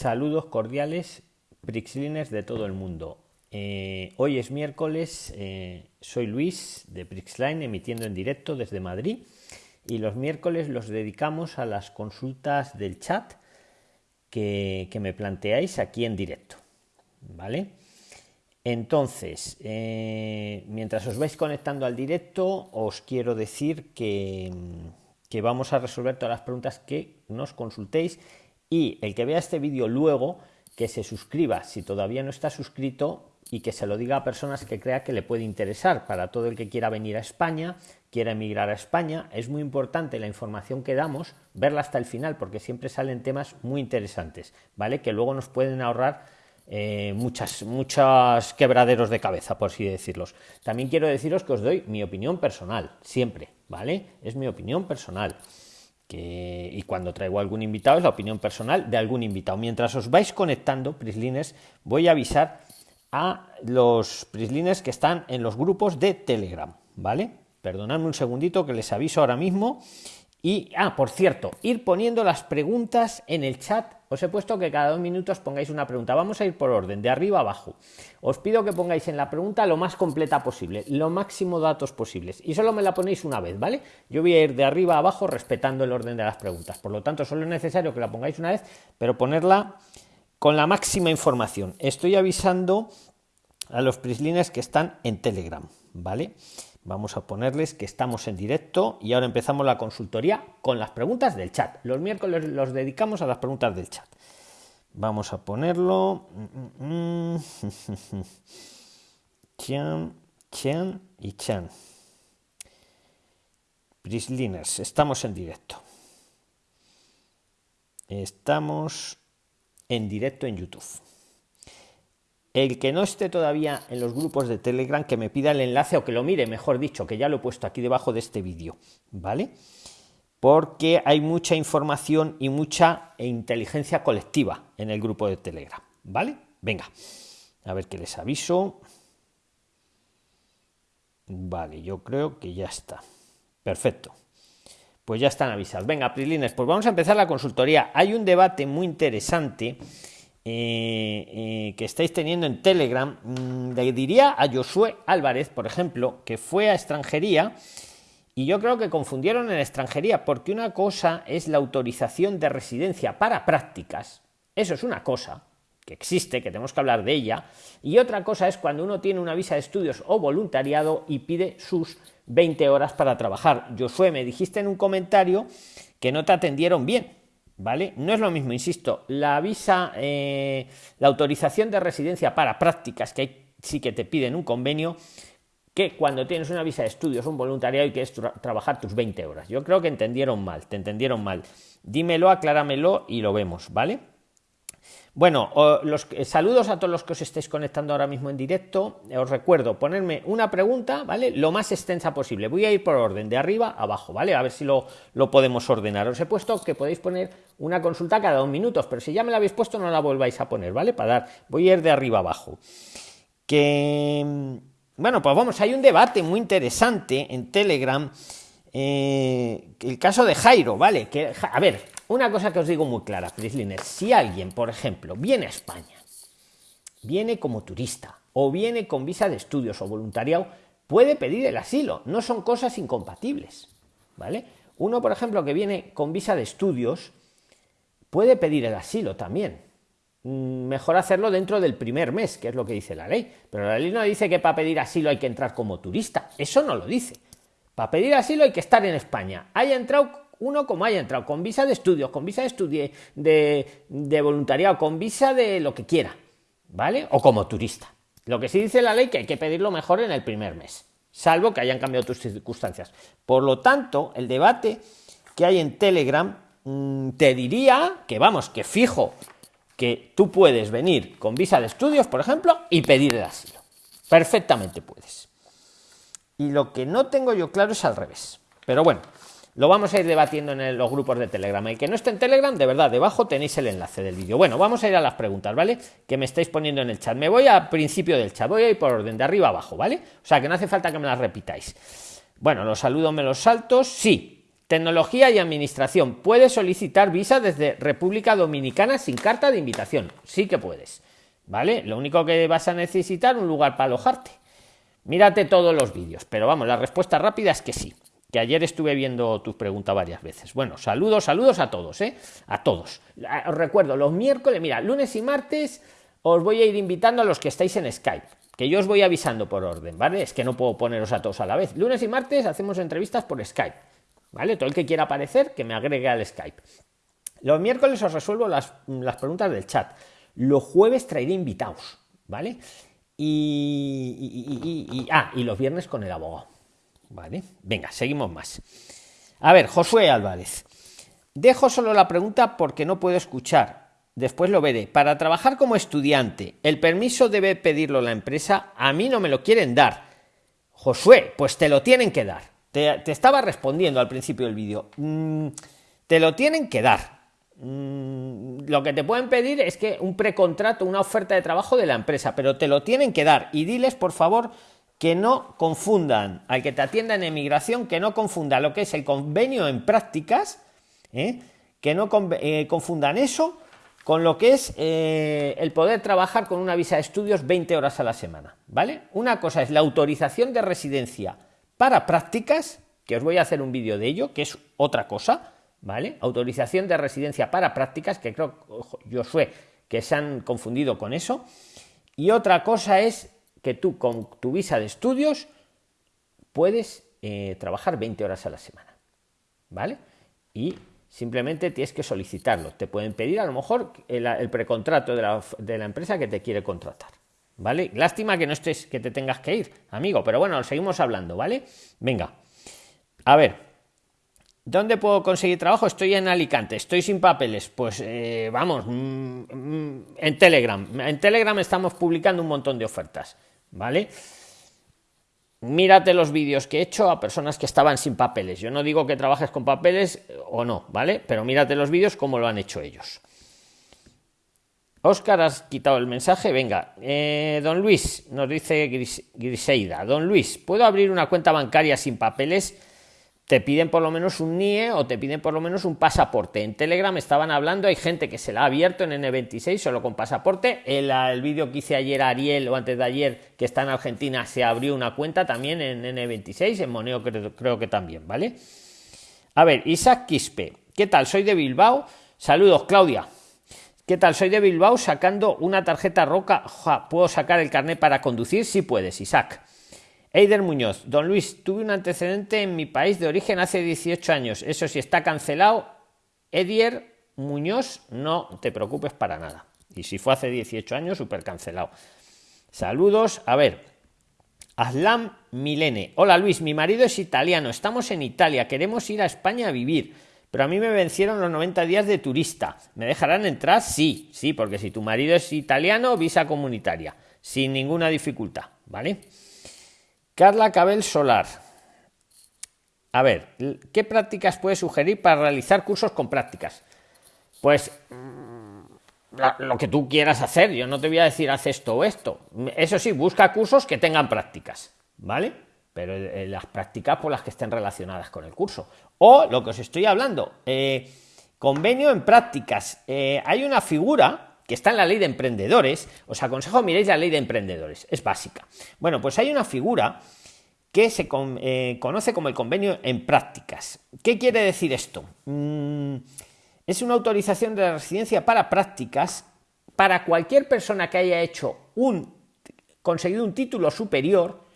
Saludos cordiales, Prixliners de todo el mundo. Eh, hoy es miércoles, eh, soy Luis de Prixline emitiendo en directo desde Madrid y los miércoles los dedicamos a las consultas del chat que, me planteáis aquí en directo. ¿Vale? Entonces, eh, mientras os vais conectando al directo, os quiero decir que, que vamos a resolver todas las preguntas que nos consultéis y el que vea este vídeo luego, que se suscriba si todavía no está suscrito y que se lo diga a personas que crea que le puede interesar para todo el que quiera venir a España, quiera emigrar a España. Es muy importante la información que damos, verla hasta el final, porque siempre salen temas muy interesantes, ¿vale? Que luego nos pueden ahorrar eh, muchas, muchas quebraderos de cabeza, por así decirlos. También quiero deciros que os doy mi opinión personal, siempre, ¿vale? Es mi opinión personal y cuando traigo algún invitado es la opinión personal de algún invitado. Mientras os vais conectando, Prislines, voy a avisar a los Prislines que están en los grupos de Telegram, ¿vale? Perdonadme un segundito que les aviso ahora mismo. Y, ah, por cierto, ir poniendo las preguntas en el chat os he puesto que cada dos minutos pongáis una pregunta. Vamos a ir por orden, de arriba a abajo. Os pido que pongáis en la pregunta lo más completa posible, lo máximo datos posibles. Y solo me la ponéis una vez, ¿vale? Yo voy a ir de arriba a abajo respetando el orden de las preguntas. Por lo tanto, solo es necesario que la pongáis una vez, pero ponerla con la máxima información. Estoy avisando a los prislines que están en Telegram, ¿vale? Vamos a ponerles que estamos en directo y ahora empezamos la consultoría con las preguntas del chat. Los miércoles los dedicamos a las preguntas del chat. Vamos a ponerlo. Chan, Chan y Chan. Prisliners, estamos en directo. Estamos en directo en YouTube. El que no esté todavía en los grupos de Telegram, que me pida el enlace o que lo mire, mejor dicho, que ya lo he puesto aquí debajo de este vídeo, ¿vale? Porque hay mucha información y mucha inteligencia colectiva en el grupo de Telegram, ¿vale? Venga, a ver qué les aviso. Vale, yo creo que ya está. Perfecto. Pues ya están avisados. Venga, Prilines, pues vamos a empezar la consultoría. Hay un debate muy interesante eh, eh, que estáis teniendo en Telegram, mm, le diría a Josué Álvarez, por ejemplo, que fue a extranjería y yo creo que confundieron en extranjería, porque una cosa es la autorización de residencia para prácticas, eso es una cosa que existe, que tenemos que hablar de ella, y otra cosa es cuando uno tiene una visa de estudios o voluntariado y pide sus 20 horas para trabajar. Josué, me dijiste en un comentario que no te atendieron bien, ¿vale? No es lo mismo, insisto, la visa, eh, la autorización de residencia para prácticas, que sí que te piden un convenio, que cuando tienes una visa de estudios, un voluntariado y quieres trabajar tus 20 horas. Yo creo que entendieron mal, te entendieron mal. Dímelo, acláramelo y lo vemos, ¿vale? Bueno, los eh, saludos a todos los que os estéis conectando ahora mismo en directo. Os recuerdo ponerme una pregunta, ¿vale? Lo más extensa posible. Voy a ir por orden, de arriba a abajo, ¿vale? A ver si lo, lo podemos ordenar. Os he puesto que podéis poner una consulta cada dos minutos, pero si ya me la habéis puesto, no la volváis a poner, ¿vale? Para dar. Voy a ir de arriba a abajo. Que. Bueno, pues vamos, hay un debate muy interesante en Telegram. Eh, el caso de Jairo, ¿vale? Que, a ver, una cosa que os digo muy clara, Prisliner, si alguien, por ejemplo, viene a España, viene como turista o viene con visa de estudios o voluntariado, puede pedir el asilo, no son cosas incompatibles, ¿vale? Uno, por ejemplo, que viene con visa de estudios, puede pedir el asilo también. Mm, mejor hacerlo dentro del primer mes, que es lo que dice la ley. Pero la ley no dice que para pedir asilo hay que entrar como turista. Eso no lo dice. Para pedir asilo hay que estar en España. Haya entrado uno como haya entrado, con visa de estudios, con visa de estudio, de, voluntariado, con visa de lo que quiera, ¿vale? O como turista. Lo que sí dice la ley que hay que pedirlo mejor en el primer mes, salvo que hayan cambiado tus circunstancias. Por lo tanto, el debate que hay en Telegram mm, te diría que vamos, que fijo que tú puedes venir con visa de estudios, por ejemplo, y pedir el asilo. Perfectamente puedes. Y lo que no tengo yo claro es al revés. Pero bueno, lo vamos a ir debatiendo en los grupos de Telegram. El que no esté en Telegram, de verdad, debajo tenéis el enlace del vídeo. Bueno, vamos a ir a las preguntas, ¿vale? Que me estáis poniendo en el chat. Me voy al principio del chat, voy a ir por orden, de arriba abajo, ¿vale? O sea, que no hace falta que me las repitáis. Bueno, los saludos me los saltos, sí. Tecnología y administración. Puedes solicitar visa desde República Dominicana sin carta de invitación. Sí que puedes. ¿Vale? Lo único que vas a necesitar un lugar para alojarte. Mírate todos los vídeos, pero vamos, la respuesta rápida es que sí. Que ayer estuve viendo tu pregunta varias veces. Bueno, saludos, saludos a todos, ¿eh? A todos. Os recuerdo, los miércoles, mira, lunes y martes os voy a ir invitando a los que estáis en Skype, que yo os voy avisando por orden, ¿vale? Es que no puedo poneros a todos a la vez. Lunes y martes hacemos entrevistas por Skype, ¿vale? Todo el que quiera aparecer, que me agregue al Skype. Los miércoles os resuelvo las, las preguntas del chat. Los jueves traeré invitados, ¿vale? Y, ah, y los viernes con el abogado. Vale, venga, seguimos más. A ver, Josué Álvarez. Dejo solo la pregunta porque no puedo escuchar. Después lo veré. Para trabajar como estudiante, ¿el permiso debe pedirlo la empresa? A mí no me lo quieren dar. Josué, pues te lo tienen que dar. Te, estaba respondiendo al principio del vídeo. Mm, te lo tienen que dar. Mm, lo que te pueden pedir es que un precontrato, una oferta de trabajo de la empresa, pero te lo tienen que dar. Y diles, por favor, que no confundan, al que te atienda en emigración, que no confunda lo que es el convenio en prácticas, ¿eh? que no eh, confundan eso con lo que es eh, el poder trabajar con una visa de estudios 20 horas a la semana, ¿vale? Una cosa es la autorización de residencia para prácticas, que os voy a hacer un vídeo de ello, que es otra cosa, ¿vale? Autorización de residencia para prácticas, que creo, yo sé que se han confundido con eso. Y otra cosa es que tú con tu visa de estudios puedes eh, trabajar 20 horas a la semana, ¿vale? Y simplemente tienes que solicitarlo. Te pueden pedir a lo mejor el, precontrato de la, de la, empresa que te quiere contratar, ¿vale? Lástima que no estés, que te tengas que ir, amigo, pero bueno, seguimos hablando, ¿vale? Venga, a ver, ¿Dónde puedo conseguir trabajo? Estoy en Alicante, estoy sin papeles. Pues eh, vamos, mm, mm, en Telegram. En Telegram estamos publicando un montón de ofertas, ¿vale? Mírate los vídeos que he hecho a personas que estaban sin papeles. Yo no digo que trabajes con papeles eh, o no, ¿vale? Pero mírate los vídeos como lo han hecho ellos. Óscar, has quitado el mensaje. Venga, eh, don Luis, nos dice Griseida. Don Luis, ¿puedo abrir una cuenta bancaria sin papeles? Te piden por lo menos un NIE o te piden por lo menos un pasaporte. En Telegram estaban hablando, hay gente que se la ha abierto en N26 solo con pasaporte. El, el vídeo que hice ayer Ariel o antes de ayer, que está en Argentina, se abrió una cuenta también en N26, en Moneo creo, creo que también, ¿vale? A ver, Isaac Quispe, ¿qué tal? Soy de Bilbao. Saludos, Claudia. ¿Qué tal? Soy de Bilbao sacando una tarjeta roca. ¿Puedo sacar el carnet para conducir? Sí puedes, Isaac. Eider Muñoz, don Luis, tuve un antecedente en mi país de origen hace 18 años. Eso sí está cancelado. Edier Muñoz, no te preocupes para nada. Y si fue hace 18 años, súper cancelado. Saludos. A ver, Aslam Milene. Hola Luis, mi marido es italiano. Estamos en Italia. Queremos ir a España a vivir. Pero a mí me vencieron los 90 días de turista. ¿Me dejarán entrar? Sí, sí, porque si tu marido es italiano, visa comunitaria. Sin ninguna dificultad. ¿Vale? Carla Cabel Solar. A ver, ¿qué prácticas puede sugerir para realizar cursos con prácticas? Pues mm, lo que tú quieras hacer. Yo no te voy a decir haz esto o esto. Eso sí, busca cursos que tengan prácticas, ¿vale? Pero eh, las prácticas por las que estén relacionadas con el curso. O lo que os estoy hablando, eh, convenio en prácticas. Eh, hay una figura que está en la ley de emprendedores, os aconsejo miréis la ley de emprendedores, es básica. Bueno, pues hay una figura que se eh, conoce como el convenio en prácticas. ¿Qué quiere decir esto? Mm, es una autorización de residencia para prácticas para cualquier persona que haya hecho un conseguido un título superior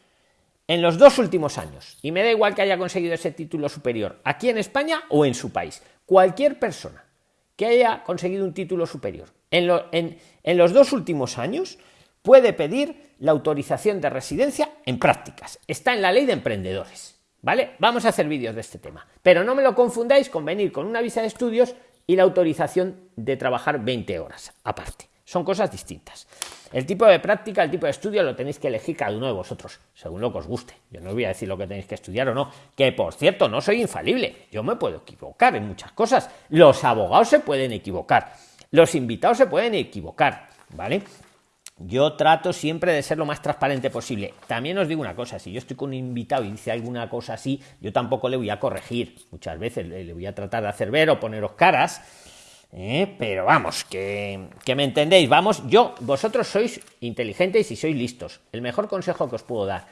en los dos últimos años. Y me da igual que haya conseguido ese título superior aquí en España o en su país. Cualquier persona que haya conseguido un título superior en, los dos últimos años puede pedir la autorización de residencia en prácticas. Está en la ley de emprendedores. ¿Vale? Vamos a hacer vídeos de este tema. Pero no me lo confundáis con venir con una visa de estudios y la autorización de trabajar 20 horas aparte. Son cosas distintas. El tipo de práctica, el tipo de estudio lo tenéis que elegir cada uno de vosotros, según lo que os guste. Yo no os voy a decir lo que tenéis que estudiar o no, que por cierto, no soy infalible. Yo me puedo equivocar en muchas cosas. Los abogados se pueden equivocar. Los invitados se pueden equivocar, ¿vale? yo trato siempre de ser lo más transparente posible. También os digo una cosa, si yo estoy con un invitado y dice alguna cosa así, yo tampoco le voy a corregir. Muchas veces le voy a tratar de hacer ver o poneros caras. ¿eh? Pero vamos, que, que me entendéis. Vamos, yo, vosotros sois inteligentes y sois listos. El mejor consejo que os puedo dar.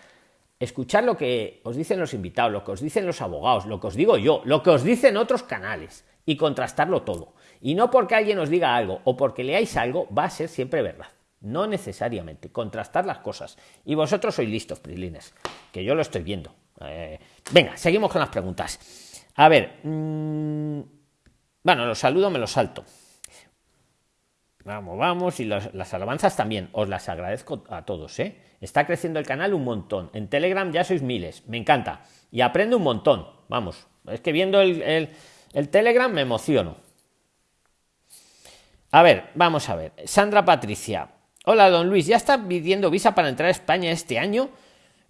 Escuchar lo que os dicen los invitados, lo que os dicen los abogados, lo que os digo yo, lo que os dicen otros canales y contrastarlo todo. Y no porque alguien os diga algo o porque leáis algo va a ser siempre verdad. No necesariamente. Contrastar las cosas. Y vosotros sois listos, Prilines, que yo lo estoy viendo. Eh, venga, seguimos con las preguntas. A ver. Mmm, bueno, los saludo, me los salto. Vamos, vamos. Y las alabanzas también. Os las agradezco a todos, ¿eh? Está creciendo el canal un montón. En Telegram ya sois miles. Me encanta. Y aprendo un montón. Vamos. Es que viendo el, el Telegram me emociono. A ver, vamos a ver. Sandra Patricia. Hola, don Luis, ¿ya está pidiendo visa para entrar a España este año?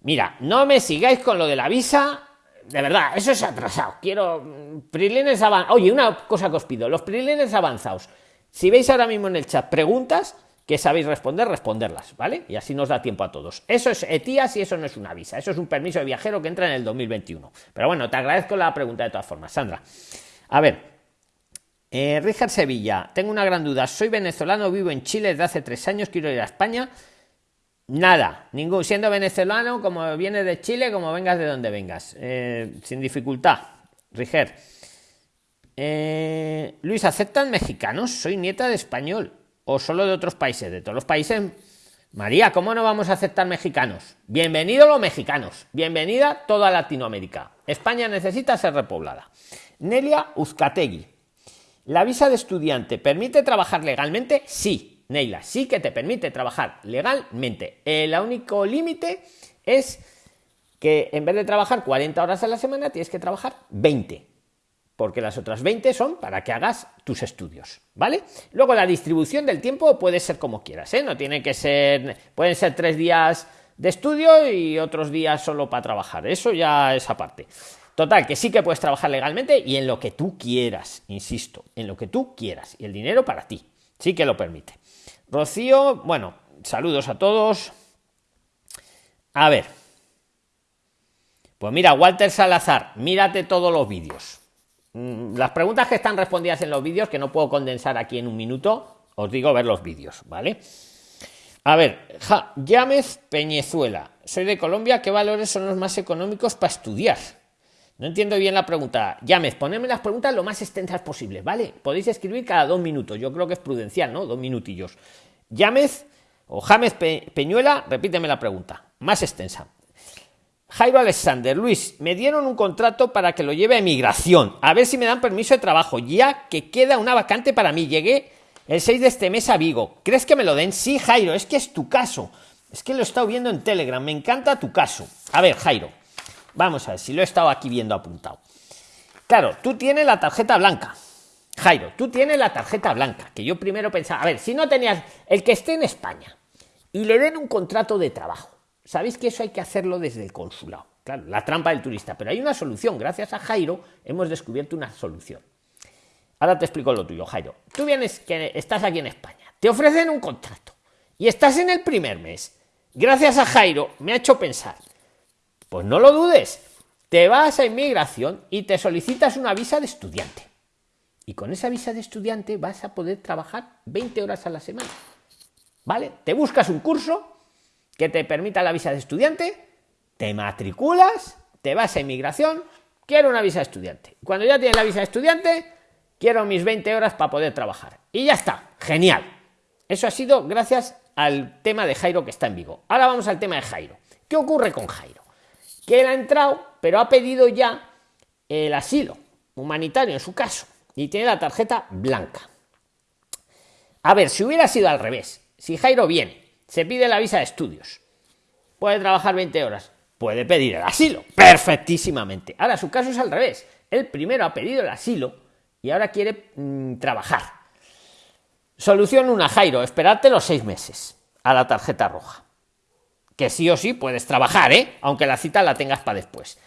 Mira, no me sigáis con lo de la visa. De verdad, eso es atrasado. Quiero mm, prilines avanzados. Oye, una cosa que os pido, los prilines avanzados. Si veis ahora mismo en el chat preguntas que sabéis responder, responderlas, ¿vale? Y así nos da tiempo a todos. Eso es ETIAS y eso no es una visa. Eso es un permiso de viajero que entra en el 2021. Pero bueno, te agradezco la pregunta de todas formas, Sandra. A ver, eh, Sevilla, tengo una gran duda. Soy venezolano, vivo en Chile desde hace tres años, quiero ir a España. Nada, ningún, siendo venezolano, como vienes de Chile, como vengas de donde vengas, eh, sin dificultad. Riger. Eh, Luis, ¿aceptan mexicanos? Soy nieta de español o solo de otros países, de todos los países. María, ¿cómo no vamos a aceptar mexicanos? Bienvenidos los mexicanos, bienvenida toda Latinoamérica. España necesita ser repoblada. Nelia Uzcategui, ¿La visa de estudiante permite trabajar legalmente? Sí, Neila, sí que te permite trabajar legalmente. El único límite es que en vez de trabajar 40 horas a la semana, tienes que trabajar 20. Porque las otras 20 son para que hagas tus estudios, ¿vale? Luego la distribución del tiempo puede ser como quieras, ¿eh? No tiene que ser, pueden ser tres días de estudio y otros días solo para trabajar. Eso ya es aparte. Total, que sí que puedes trabajar legalmente y en lo que tú quieras, insisto, en lo que tú quieras. Y el dinero para ti, sí que lo permite. Rocío, bueno, saludos a todos. A ver. Pues mira, Walter Salazar, mírate todos los vídeos. Mm, las preguntas que están respondidas en los vídeos, que no puedo condensar aquí en un minuto, os digo ver los vídeos, ¿vale? A ver, ja, Peñezuela. Soy de Colombia, ¿qué valores son los más económicos para estudiar? No entiendo bien la pregunta. Llames, ponedme las preguntas lo más extensas posible, ¿vale? Podéis escribir cada dos minutos. Yo creo que es prudencial, ¿no? Dos minutillos. Llames o James Peñuela, repíteme la pregunta. Más extensa. Jairo Alexander, Luis, me dieron un contrato para que lo lleve a emigración. A ver si me dan permiso de trabajo, ya que queda una vacante para mí. Llegué el 6 de este mes a Vigo. ¿Crees que me lo den? Sí, Jairo, es que es tu caso. Es que lo he estado viendo en Telegram. Me encanta tu caso. A ver, Jairo. Vamos a ver si lo he estado aquí viendo apuntado. Claro, tú tienes la tarjeta blanca. Jairo, tú tienes la tarjeta blanca, que yo primero pensaba, a ver, si no tenías el que esté en España y le den un contrato de trabajo, sabéis que eso hay que hacerlo desde el consulado. Claro, la trampa del turista, pero hay una solución. Gracias a Jairo hemos descubierto una solución. Ahora te explico lo tuyo, Jairo. Tú vienes que estás aquí en España, te ofrecen un contrato y estás en el primer mes. Gracias a Jairo me ha hecho pensar, pues no lo dudes. Te vas a inmigración y te solicitas una visa de estudiante. Y con esa visa de estudiante vas a poder trabajar 20 horas a la semana. ¿Vale? Te buscas un curso que te permita la visa de estudiante, te matriculas, te vas a inmigración, quiero una visa de estudiante. Cuando ya tienes la visa de estudiante, quiero mis 20 horas para poder trabajar. Y ya está, genial. Eso ha sido gracias al tema de Jairo que está en Vigo. Ahora vamos al tema de Jairo. ¿Qué ocurre con Jairo? Que él ha entrado, pero ha pedido ya el asilo humanitario en su caso y tiene la tarjeta blanca. A ver, si hubiera sido al revés, si Jairo viene, se pide la visa de estudios, puede trabajar 20 horas, puede pedir el asilo, perfectísimamente. Ahora su caso es al revés, él primero ha pedido el asilo y ahora quiere mm, trabajar. Solución una, Jairo, esperarte los seis meses a la tarjeta roja que sí o sí puedes trabajar, ¿eh? aunque la cita la tengas para después.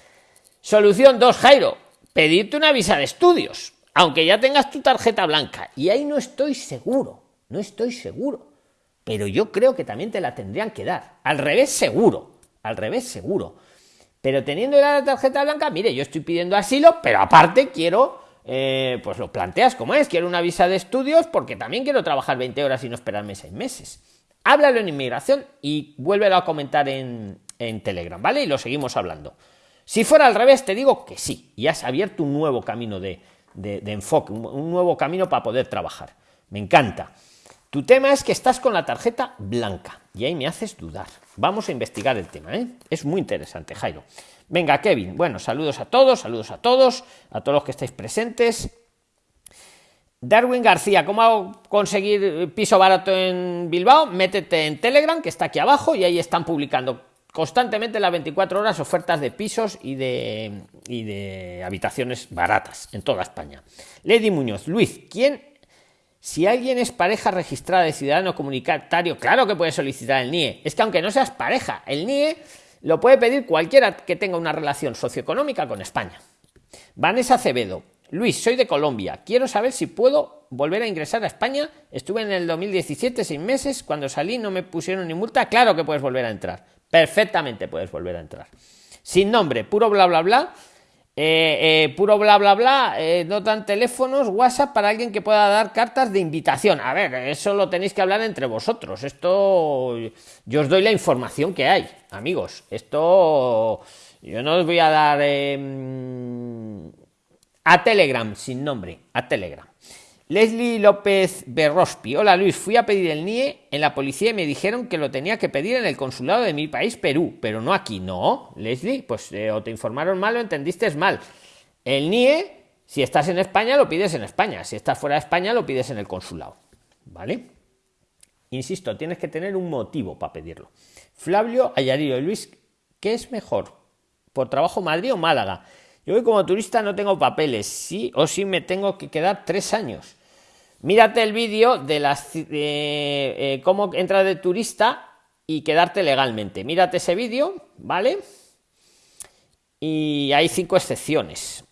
Solución 2, Jairo, pedirte una visa de estudios, aunque ya tengas tu tarjeta blanca. Y ahí no estoy seguro, no estoy seguro. pero yo creo que también te la tendrían que dar. Al revés, seguro. Al revés, seguro. Pero teniendo la tarjeta blanca, mire, yo estoy pidiendo asilo, pero aparte quiero, eh, pues lo planteas como es, quiero una visa de estudios porque también quiero trabajar 20 horas y no esperarme 6 meses. Háblalo en inmigración y vuélvelo a comentar en, en Telegram, ¿vale? Y lo seguimos hablando. Si fuera al revés, te digo que sí, y has abierto un nuevo camino de, enfoque, un, nuevo camino para poder trabajar. Me encanta. Tu tema es que estás con la tarjeta blanca y ahí me haces dudar. Vamos a investigar el tema, ¿eh? Es muy interesante, Jairo. Venga, Kevin. Bueno, saludos a todos, saludos a todos, a todos los que estáis presentes. Darwin García, ¿cómo conseguir piso barato en Bilbao? Métete en Telegram, que está aquí abajo, y ahí están publicando constantemente las 24 horas ofertas de pisos y de, habitaciones baratas en toda España. Lady Muñoz, Luis, ¿quién, si alguien es pareja registrada de ciudadano comunitario, claro que puede solicitar el NIE. Es que aunque no seas pareja, el NIE lo puede pedir cualquiera que tenga una relación socioeconómica con España. Vanessa Acevedo, Luis, soy de Colombia. Quiero saber si puedo volver a ingresar a España. Estuve en el 2017 seis meses. Cuando salí no me pusieron ni multa. Claro que puedes volver a entrar perfectamente puedes volver a entrar. Sin nombre, puro bla bla bla. Eh, eh, puro bla bla bla, eh, no dan teléfonos, WhatsApp para alguien que pueda dar cartas de invitación. A ver, eso lo tenéis que hablar entre vosotros. Esto yo os doy la información que hay, amigos. Esto yo no os voy a dar em, a Telegram sin nombre, a Telegram. Leslie López Berrospi. Hola Luis, fui a pedir el NIE en la policía y me dijeron que lo tenía que pedir en el consulado de mi país, Perú, pero no aquí. No, Leslie, pues eh, o te informaron mal o entendiste mal. El NIE, si estás en España, lo pides en España. Si estás fuera de España, lo pides en el consulado. ¿Vale? Insisto, tienes que tener un motivo para pedirlo. Flavio Ayarillo, Luis, ¿qué es mejor? ¿Por trabajo Madrid o Málaga? Yo como turista no tengo papeles, sí o sí me tengo que quedar tres años. Mírate el vídeo de las eh, cómo entrar de turista y quedarte legalmente. Mírate ese vídeo, ¿vale? Y hay cinco excepciones.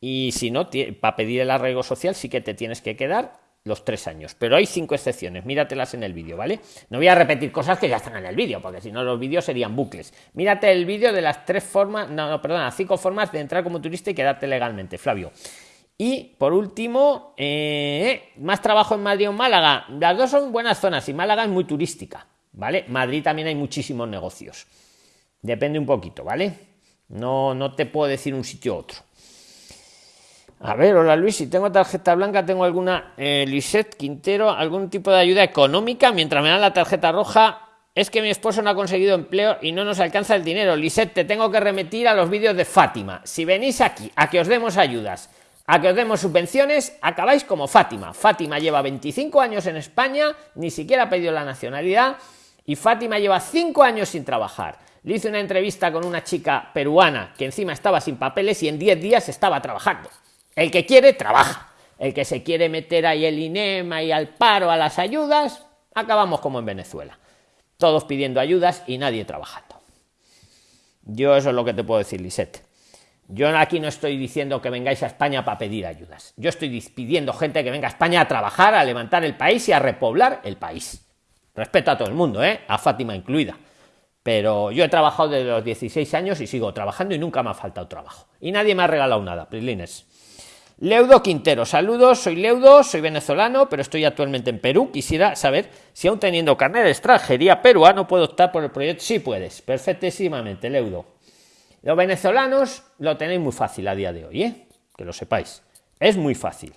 Y si no, para pedir el arraigo social sí que te tienes que quedar los tres años. Pero hay cinco excepciones, míratelas en el vídeo, ¿vale? No voy a repetir cosas que ya están en el vídeo, porque si no los vídeos serían bucles. Mírate el vídeo de las tres formas, no, no, perdona, cinco formas de entrar como turista y quedarte legalmente, Flavio. Y por último, eh, más trabajo en Madrid o en Málaga. Las dos son buenas zonas y Málaga es muy turística, ¿vale? Madrid también hay muchísimos negocios. Depende un poquito, ¿vale? No, no te puedo decir un sitio u otro. A ver, hola Luis, si tengo tarjeta blanca, tengo alguna eh, Lisette Quintero, algún tipo de ayuda económica mientras me dan la tarjeta roja. Es que mi esposo no ha conseguido empleo y no nos alcanza el dinero. Lisette, te tengo que remitir a los vídeos de Fátima. Si venís aquí a que os demos ayudas, a que os demos subvenciones, acabáis como Fátima. Fátima lleva 25 años en España, ni siquiera ha pedido la nacionalidad, y Fátima lleva 5 años sin trabajar. Le hice una entrevista con una chica peruana que encima estaba sin papeles y en 10 días estaba trabajando. El que quiere, trabaja. El que se quiere meter ahí el INEMA y al paro, a las ayudas, acabamos como en Venezuela. Todos pidiendo ayudas y nadie trabajando. Yo eso es lo que te puedo decir, Lisette. Yo aquí no estoy diciendo que vengáis a España para pedir ayudas. Yo estoy pidiendo gente que venga a España a trabajar, a levantar el país y a repoblar el país. Respeto a todo el mundo, ¿eh? a Fátima incluida. Pero yo he trabajado desde los 16 años y sigo trabajando y nunca me ha faltado trabajo. Y nadie me ha regalado nada, Prilines. Leudo Quintero, saludos, soy Leudo, soy venezolano, pero estoy actualmente en Perú. Quisiera saber si aún teniendo carnet de extranjería peruano puedo optar por el proyecto. Sí puedes, perfectísimamente, Leudo. Los venezolanos lo tenéis muy fácil a día de hoy, ¿eh? que lo sepáis. Es muy fácil.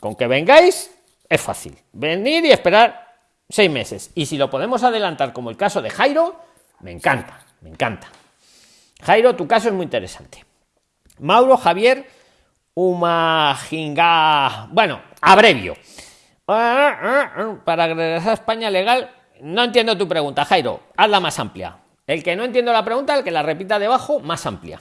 Con que vengáis, es fácil. Venir y esperar seis meses. Y si lo podemos adelantar, como el caso de Jairo, me encanta, me encanta. Jairo, tu caso es muy interesante. Mauro Javier Umajinga. Bueno, abrevio. Para regresar a España legal, no entiendo tu pregunta, Jairo. Hazla más amplia. El que no entiendo la pregunta, el que la repita debajo, más amplia.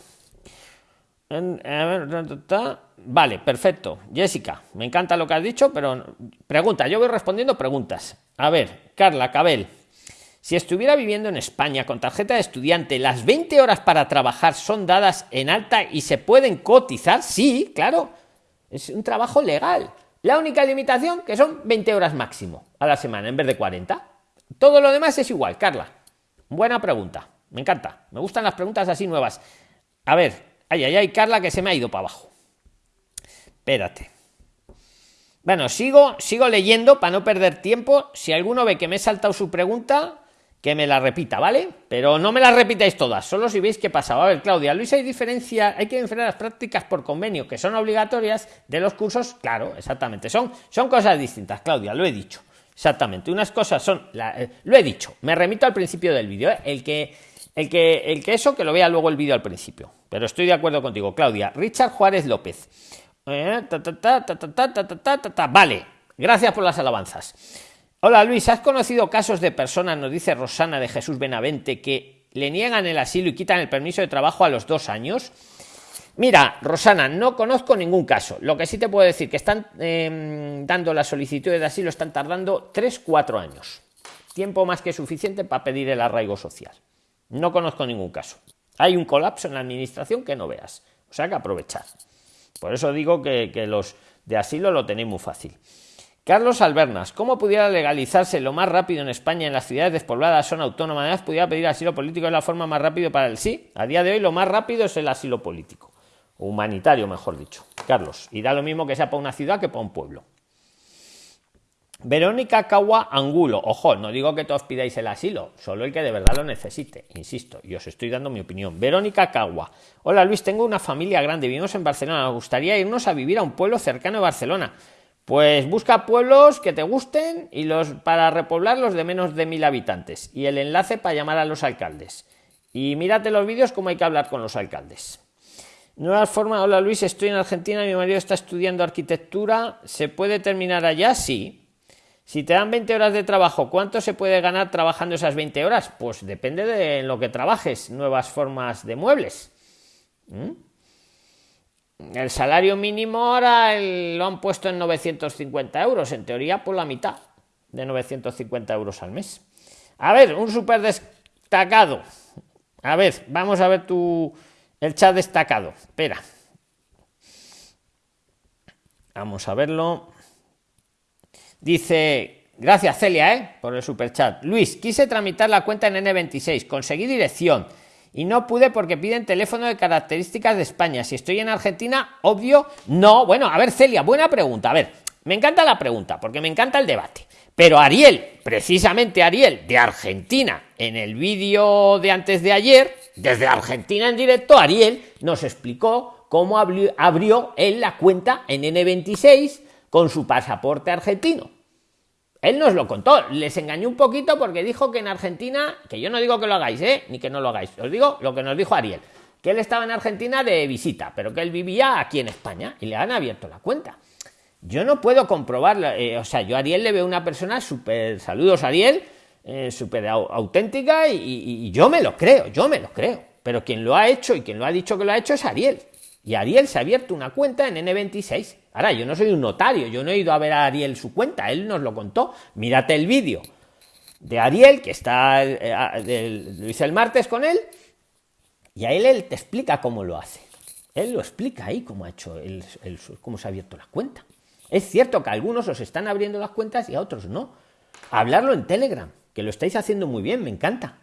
Vale, perfecto. Jessica, me encanta lo que has dicho, pero pregunta, yo voy respondiendo preguntas. A ver, Carla Cabel, si estuviera viviendo en España con tarjeta de estudiante, ¿las 20 horas para trabajar son dadas en alta y se pueden cotizar? Sí, claro. Es un trabajo legal. La única limitación que son 20 horas máximo a la semana en vez de 40. Todo lo demás es igual, Carla. Buena pregunta. Me encanta. Me gustan las preguntas así nuevas. A ver, ay, ay, ay, Carla, que se me ha ido para abajo. Espérate. Bueno, sigo, sigo leyendo para no perder tiempo. Si alguno ve que me he saltado su pregunta, que me la repita, ¿vale? Pero no me las repitáis todas, solo si veis qué pasa. A ver, Claudia, Luis, hay diferencia, hay que diferenciar las prácticas por convenio, que son obligatorias, de los cursos, claro, exactamente. Son, son cosas distintas, Claudia, lo he dicho. Exactamente. Unas cosas son, eh, lo he dicho, me remito al principio del vídeo, ¿eh? el que el que, el que eso, que lo vea luego el vídeo al principio. Pero estoy de acuerdo contigo, Claudia. Richard Juárez López. vale, gracias por las alabanzas. Hola Luis, ¿has conocido casos de personas, nos dice Rosana de Jesús Benavente, que le niegan el asilo y quitan el permiso de trabajo a los dos años? Mira, Rosana, no conozco ningún caso. Lo que sí te puedo decir que están dando la solicitud de asilo, están tardando 3-4 años. Tiempo más que suficiente para pedir el arraigo social. No conozco ningún caso. Hay un colapso en la administración que no veas. O sea que aprovechar. Por eso digo que, los de asilo lo tenéis muy fácil. Carlos Albernas, ¿cómo pudiera legalizarse lo más rápido en España en las ciudades despobladas son autónomas? ¿Pudiera pedir asilo político de la forma más rápida para el sí? A día de hoy lo más rápido es el asilo político. humanitario, mejor dicho. Carlos, y da lo mismo que sea para una ciudad que para un pueblo. Verónica Cagua Angulo. Ojo, no digo que todos pidáis el asilo, solo el que de verdad lo necesite. Insisto, y os estoy dando mi opinión. Verónica Cagua. Hola Luis, tengo una familia grande, vivimos en Barcelona. Nos gustaría irnos a vivir a un pueblo cercano a Barcelona. Pues busca pueblos que te gusten y los para repoblarlos de menos de mil habitantes. Y el enlace para llamar a los alcaldes. Y mírate los vídeos cómo hay que hablar con los alcaldes. Nuevas formas. Hola Luis, estoy en Argentina, mi marido está estudiando arquitectura. ¿Se puede terminar allá? Sí si te dan 20 horas de trabajo, ¿cuánto se puede ganar trabajando esas 20 horas? Pues depende de lo que trabajes, nuevas formas de muebles. ¿Mm? El salario mínimo ahora lo han puesto en 950 euros, en teoría por la mitad de 950 euros al mes. A ver, un súper destacado. A ver, vamos a ver tu el chat destacado. Espera. Vamos a verlo. Dice, gracias Celia, ¿eh? por el super chat. Luis, quise tramitar la cuenta en N26, conseguí dirección y no pude porque piden teléfono de características de España. Si estoy en Argentina, obvio, no. Bueno, a ver, Celia, buena pregunta. A ver, me encanta la pregunta porque me encanta el debate. Pero Ariel, precisamente Ariel, de Argentina, en el vídeo de antes de ayer, desde Argentina en directo, Ariel nos explicó cómo abrió, él la cuenta en N26 con su pasaporte argentino. Él nos lo contó, les engañó un poquito porque dijo que en Argentina, que yo no digo que lo hagáis, ¿eh? ni que no lo hagáis, os digo lo que nos dijo Ariel, que él estaba en Argentina de visita, pero que él vivía aquí en España y le han abierto la cuenta. Yo no puedo comprobarlo, eh, o sea, yo a Ariel le veo una persona súper, saludos Ariel, eh, súper auténtica y yo me lo creo, yo me lo creo, pero quien lo ha hecho y quien lo ha dicho que lo ha hecho es Ariel. Y Ariel se ha abierto una cuenta en N26. Ahora, yo no soy un notario, yo no he ido a ver a Ariel su cuenta, él nos lo contó. Mírate el vídeo de Ariel, que está, eh, lo hice el martes con él, y a él, él te explica cómo lo hace. Él lo explica ahí cómo ha hecho, el, cómo se ha abierto la cuenta. Es cierto que a algunos os están abriendo las cuentas y a otros no. Hablarlo en Telegram, que lo estáis haciendo muy bien, me encanta.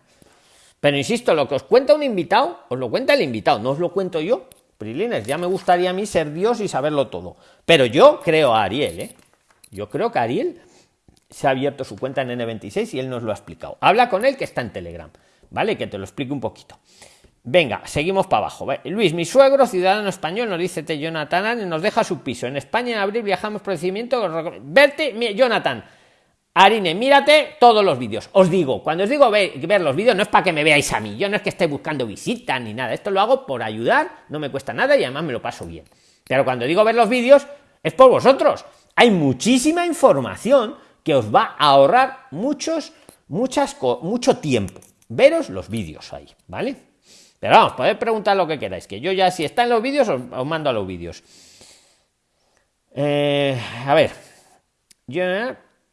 Pero insisto, lo que os cuenta un invitado, os lo cuenta el invitado, no os lo cuento yo. Prilines, ya me gustaría a mí ser Dios y saberlo todo. Pero yo creo a Ariel, ¿eh? Yo creo que Ariel se ha abierto su cuenta en N26 y él nos lo ha explicado. Habla con él que está en Telegram, ¿vale? Que te lo explique un poquito. Venga, seguimos para abajo. Luis, mi suegro, ciudadano español, nos dice te Jonathan, nos deja su piso. En España en abril viajamos procedimiento. Verte, Jonathan, Arine, mírate todos los vídeos. Os digo, cuando os digo ver, los vídeos, no es para que me veáis a mí. Yo no es que esté buscando visitas ni nada. Esto lo hago por ayudar, no me cuesta nada y además me lo paso bien. Pero cuando digo ver los vídeos, es por vosotros. Hay muchísima información que os va a ahorrar muchos, muchas, mucho tiempo. Veros los vídeos ahí, ¿vale? Pero vamos, podéis preguntar lo que queráis, que yo ya si está en los vídeos os, mando a los vídeos. Eh, a ver, yo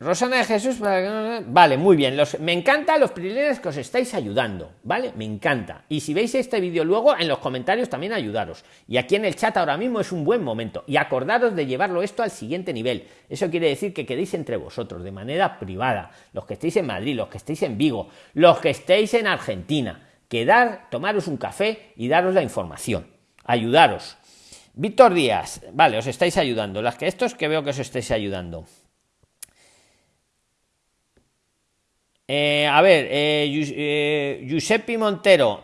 Rosana de Jesús, vale, muy bien. Los, me encanta los privilegios que os estáis ayudando, ¿vale? Me encanta. Y si veis este vídeo luego, en los comentarios también ayudaros. Y aquí en el chat ahora mismo es un buen momento. Y acordaros de llevarlo esto al siguiente nivel. Eso quiere decir que quedéis entre vosotros de manera privada. Los que estéis en Madrid, los que estéis en Vigo, los que estéis en Argentina. Quedar, tomaros un café y daros la información. Ayudaros. Víctor Díaz, vale, os estáis ayudando. Las que estos que veo que os estáis ayudando. Eh, a ver, eh, eh, Giuseppe Montero,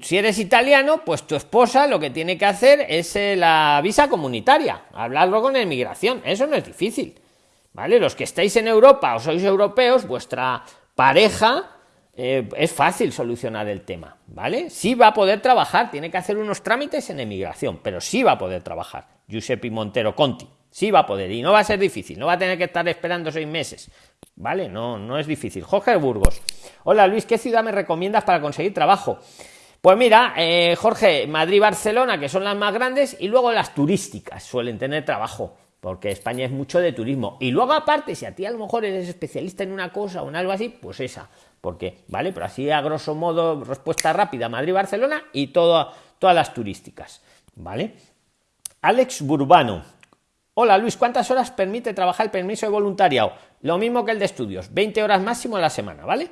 si eres italiano, pues tu esposa lo que tiene que hacer es la visa comunitaria, hablarlo con inmigración, eso no es difícil, ¿vale? Los que estáis en Europa o sois europeos, vuestra pareja es fácil solucionar el tema, ¿vale? Sí va a poder trabajar, tiene que hacer unos trámites en emigración, pero sí va a poder trabajar, Giuseppe Montero Conti. Sí va a poder y no va a ser difícil, no va a tener que estar esperando seis meses. ¿Vale? No, no es difícil. Jorge Burgos. Hola Luis, ¿qué ciudad me recomiendas para conseguir trabajo? Pues mira, eh, Jorge, Madrid, Barcelona, que son las más grandes, y luego las turísticas suelen tener trabajo, porque España es mucho de turismo. Y luego aparte, si a ti a lo mejor eres especialista en una cosa o en algo así, pues esa. Porque, ¿vale? Pero así a grosso modo, respuesta rápida, Madrid, Barcelona y todas las turísticas. ¿Vale? Alex Burbano, Hola Luis, ¿cuántas horas permite trabajar el permiso de voluntariado? Lo mismo que el de estudios, 20 horas máximo a la semana, ¿vale?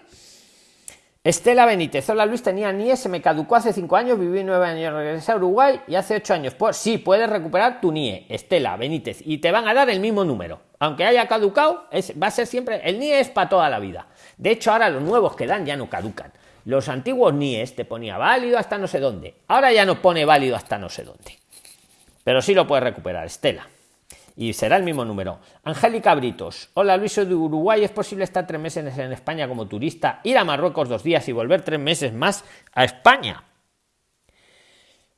Estela Benítez, hola Luis, tenía NIE, se me caducó hace 5 años, viví 9 años, regresé a Uruguay y hace 8 años. Pues sí, puedes recuperar tu NIE, Estela Benítez, y te van a dar el mismo número. Aunque haya caducado, es, va a ser siempre, el NIE es para toda la vida. De hecho, ahora los nuevos que dan ya no caducan. Los antiguos NIEs te ponía válido hasta no sé dónde. Ahora ya no pone válido hasta no sé dónde. Pero sí lo puedes recuperar, Estela y será el mismo número. Angélica Britos. Hola Luis, soy de Uruguay. ¿Es posible estar tres meses en España como turista, ir a Marruecos dos días y volver tres meses más a España?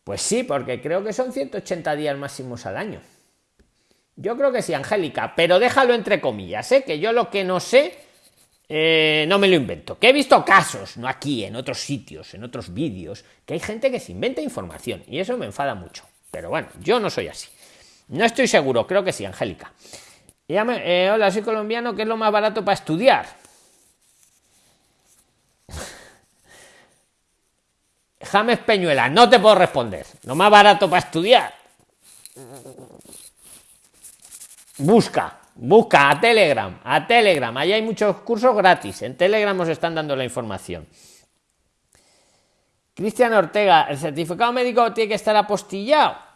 Pues sí, porque creo que son 180 días máximos al año. Yo creo que sí, Angélica, pero déjalo entre comillas, ¿eh? que yo lo que no sé eh, no me lo invento. Que he visto casos, no aquí, en otros sitios, en otros vídeos, que hay gente que se inventa información y eso me enfada mucho. Pero bueno, yo no soy así. No estoy seguro, creo que sí, Angélica. Eh, hola, soy colombiano, ¿qué es lo más barato para estudiar? James Peñuela, no te puedo responder. Lo más barato para estudiar. Busca, busca a Telegram, a Telegram. Allí hay muchos cursos gratis. En Telegram os están dando la información. Cristian Ortega, el certificado médico tiene que estar apostillado.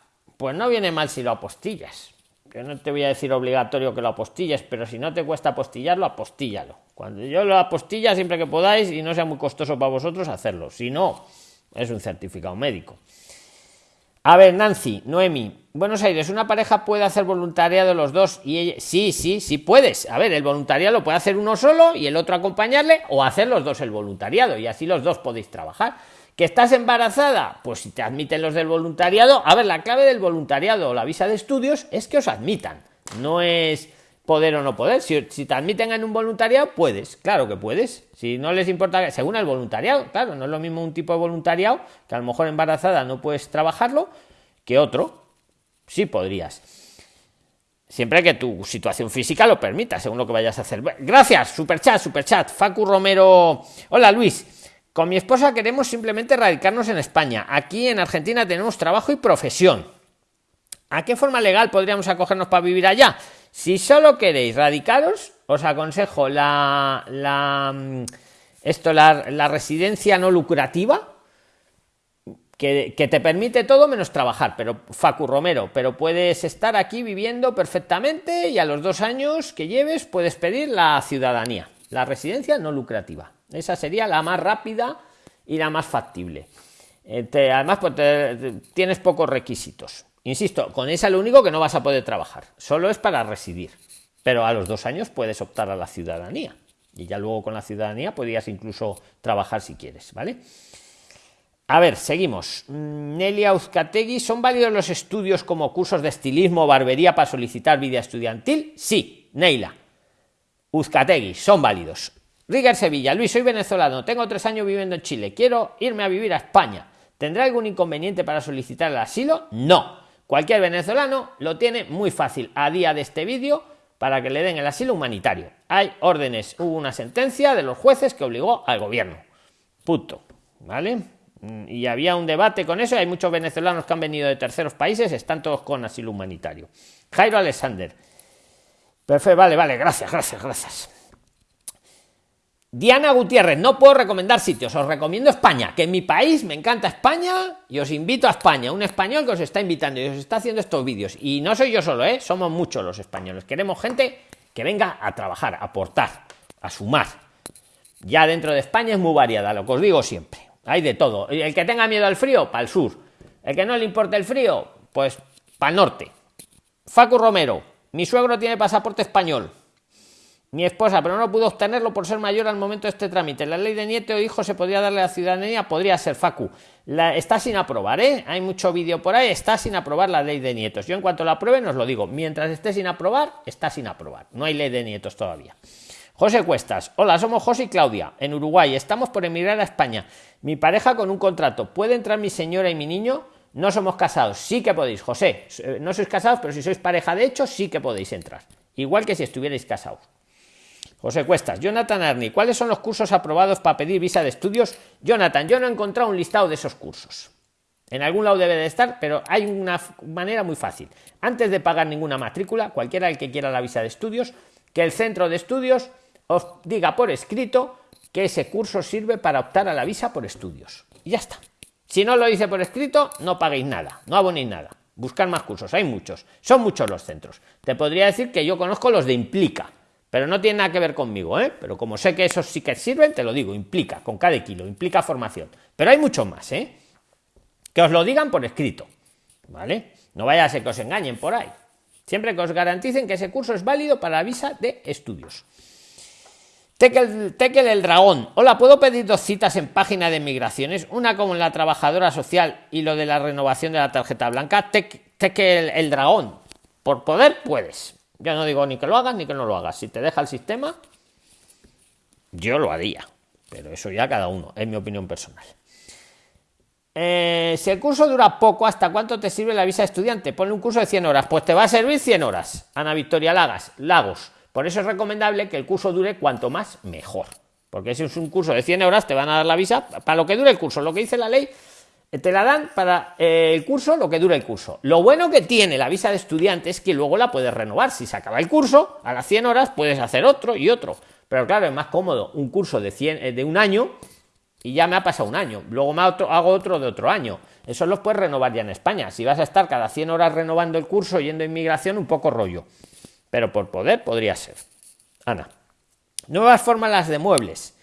Pues no viene mal si lo apostillas. Que no te voy a decir obligatorio que lo apostilles, pero si no te cuesta apostillarlo, apostíllalo. Cuando yo lo apostilla siempre que podáis y no sea muy costoso para vosotros hacerlo. Si no, es un certificado médico. A ver, Nancy, Noemi, Buenos Aires, una pareja puede hacer voluntariado los dos y ella, sí, sí, sí puedes. A ver, el voluntariado lo puede hacer uno solo y el otro acompañarle o hacer los dos el voluntariado y así los dos podéis trabajar. ¿Que estás embarazada? Pues si te admiten los del voluntariado, a ver, la clave del voluntariado o la visa de estudios es que os admitan, no es poder o no poder. Si, te admiten en un voluntariado, puedes, claro que puedes. Si no les importa, según el voluntariado, claro, no es lo mismo un tipo de voluntariado, que a lo mejor embarazada no puedes trabajarlo, que otro. Sí podrías. Siempre que tu situación física lo permita, según lo que vayas a hacer. Gracias, superchat, superchat. Facu Romero. Hola Luis. Con mi esposa queremos simplemente radicarnos en España. Aquí en Argentina tenemos trabajo y profesión. ¿A qué forma legal podríamos acogernos para vivir allá? Si solo queréis radicaros, os aconsejo la, la mm, esto, la, residencia no lucrativa, que, que, te permite todo menos trabajar, pero Facu Romero, pero puedes estar aquí viviendo perfectamente y a los dos años que lleves puedes pedir la ciudadanía, la residencia no lucrativa. Esa sería la más rápida y la más factible. Eh, además, pues tienes pocos requisitos. Insisto, con esa lo único que no vas a poder trabajar. Solo es para residir. Pero a los dos años puedes optar a la ciudadanía. Y ya luego con la ciudadanía podrías incluso trabajar si quieres, ¿vale? A ver, seguimos. Mm, Nelia Uzcategui, ¿son válidos los estudios como cursos de estilismo o barbería para solicitar vida estudiantil? Sí, Neila. Uzcategui, son válidos. Riger Sevilla, Luis, soy venezolano, tengo tres años viviendo en Chile, quiero irme a vivir a España. ¿Tendrá algún inconveniente para solicitar el asilo? No. Cualquier venezolano lo tiene muy fácil. A día de este vídeo para que le den el asilo humanitario. Hay órdenes, hubo una sentencia de los jueces que obligó al gobierno. Punto. ¿Vale? Mm, y había un debate con eso. Hay muchos venezolanos que han venido de terceros países, están todos con asilo humanitario. Jairo Alexander. Perfecto, vale, vale, gracias, gracias, gracias. Diana Gutiérrez, no puedo recomendar sitios, os recomiendo España, que en mi país me encanta España y os invito a España, un español que os está invitando y os está haciendo estos vídeos. Y no soy yo solo, ¿eh? somos muchos los españoles. Queremos gente que venga a trabajar, a aportar, a sumar. Ya dentro de España es muy variada, lo que os digo siempre. Hay de todo. El que tenga miedo al frío, para el sur. El que no le importe el frío, pues para el norte. Facu Romero, mi suegro tiene pasaporte español mi esposa, pero no pudo obtenerlo por ser mayor al momento de este trámite. La ley de nieto o hijo se podría darle a la ciudadanía, podría ser Facu. Está sin aprobar, ¿eh? Hay mucho vídeo por ahí, está sin aprobar la ley de nietos. Yo en cuanto la aprueben os lo digo, mientras esté sin aprobar, está sin aprobar. No hay ley de nietos todavía. José Cuestas, hola, somos José y Claudia, en Uruguay, estamos por emigrar a España. Mi pareja con un contrato, ¿puede entrar mi señora y mi niño? No somos casados, sí que podéis, José. Eh, no sois casados, pero si sois pareja de hecho, sí que podéis entrar. Igual que si estuvierais casados. José Cuestas, Jonathan Arni, ¿cuáles son los cursos aprobados para pedir visa de estudios? Jonathan, yo no he encontrado un listado de esos cursos. En algún lado debe de estar, pero hay una manera muy fácil. Antes de pagar ninguna matrícula, cualquiera el que quiera la visa de estudios, que el centro de estudios os diga por escrito que ese curso sirve para optar a la visa por estudios. Y ya está. Si no lo dice por escrito, no paguéis nada, no abonéis nada. Buscar más cursos, hay muchos. Son muchos los centros. Te podría decir que yo conozco los de Implica pero no tiene nada que ver conmigo, ¿eh? Pero como sé que esos sí que sirven, te lo digo, implica, con cada kilo, implica formación. Pero hay mucho más, ¿eh? Que os lo digan por escrito, ¿vale? No vaya a ser que os engañen por ahí. Siempre que os garanticen que ese curso es válido para la visa de estudios. Tekel, el Dragón. Hola, ¿puedo pedir dos citas en página de migraciones? Una como la trabajadora social y lo de la renovación de la tarjeta blanca. Tekel el Dragón. Por poder, puedes. Yo no digo ni que lo hagas ni que no lo hagas. Si te deja el sistema, yo lo haría. Pero eso ya cada uno, es mi opinión personal. Eh, si el curso dura poco, ¿hasta cuánto te sirve la visa de estudiante? Pone un curso de 100 horas. Pues te va a servir 100 horas. Ana Victoria Lagas, Lagos. Por eso es recomendable que el curso dure cuanto más, mejor. Porque si es un curso de 100 horas, te van a dar la visa para lo que dure el curso. Lo que dice la ley te la dan para eh, el curso lo que dura el curso. Lo bueno que tiene la visa de estudiante es que luego la puedes renovar. Si se acaba el curso, a las 100 horas puedes hacer otro y otro. Pero claro, es más cómodo un curso de, 100, eh, de un año y ya me ha pasado un año. Luego me hago otro de otro año. Eso los puedes renovar ya en España. Si vas a estar cada 100 horas renovando el curso yendo a inmigración, un poco rollo. Pero por poder podría ser. Ana. Nuevas fórmulas de muebles.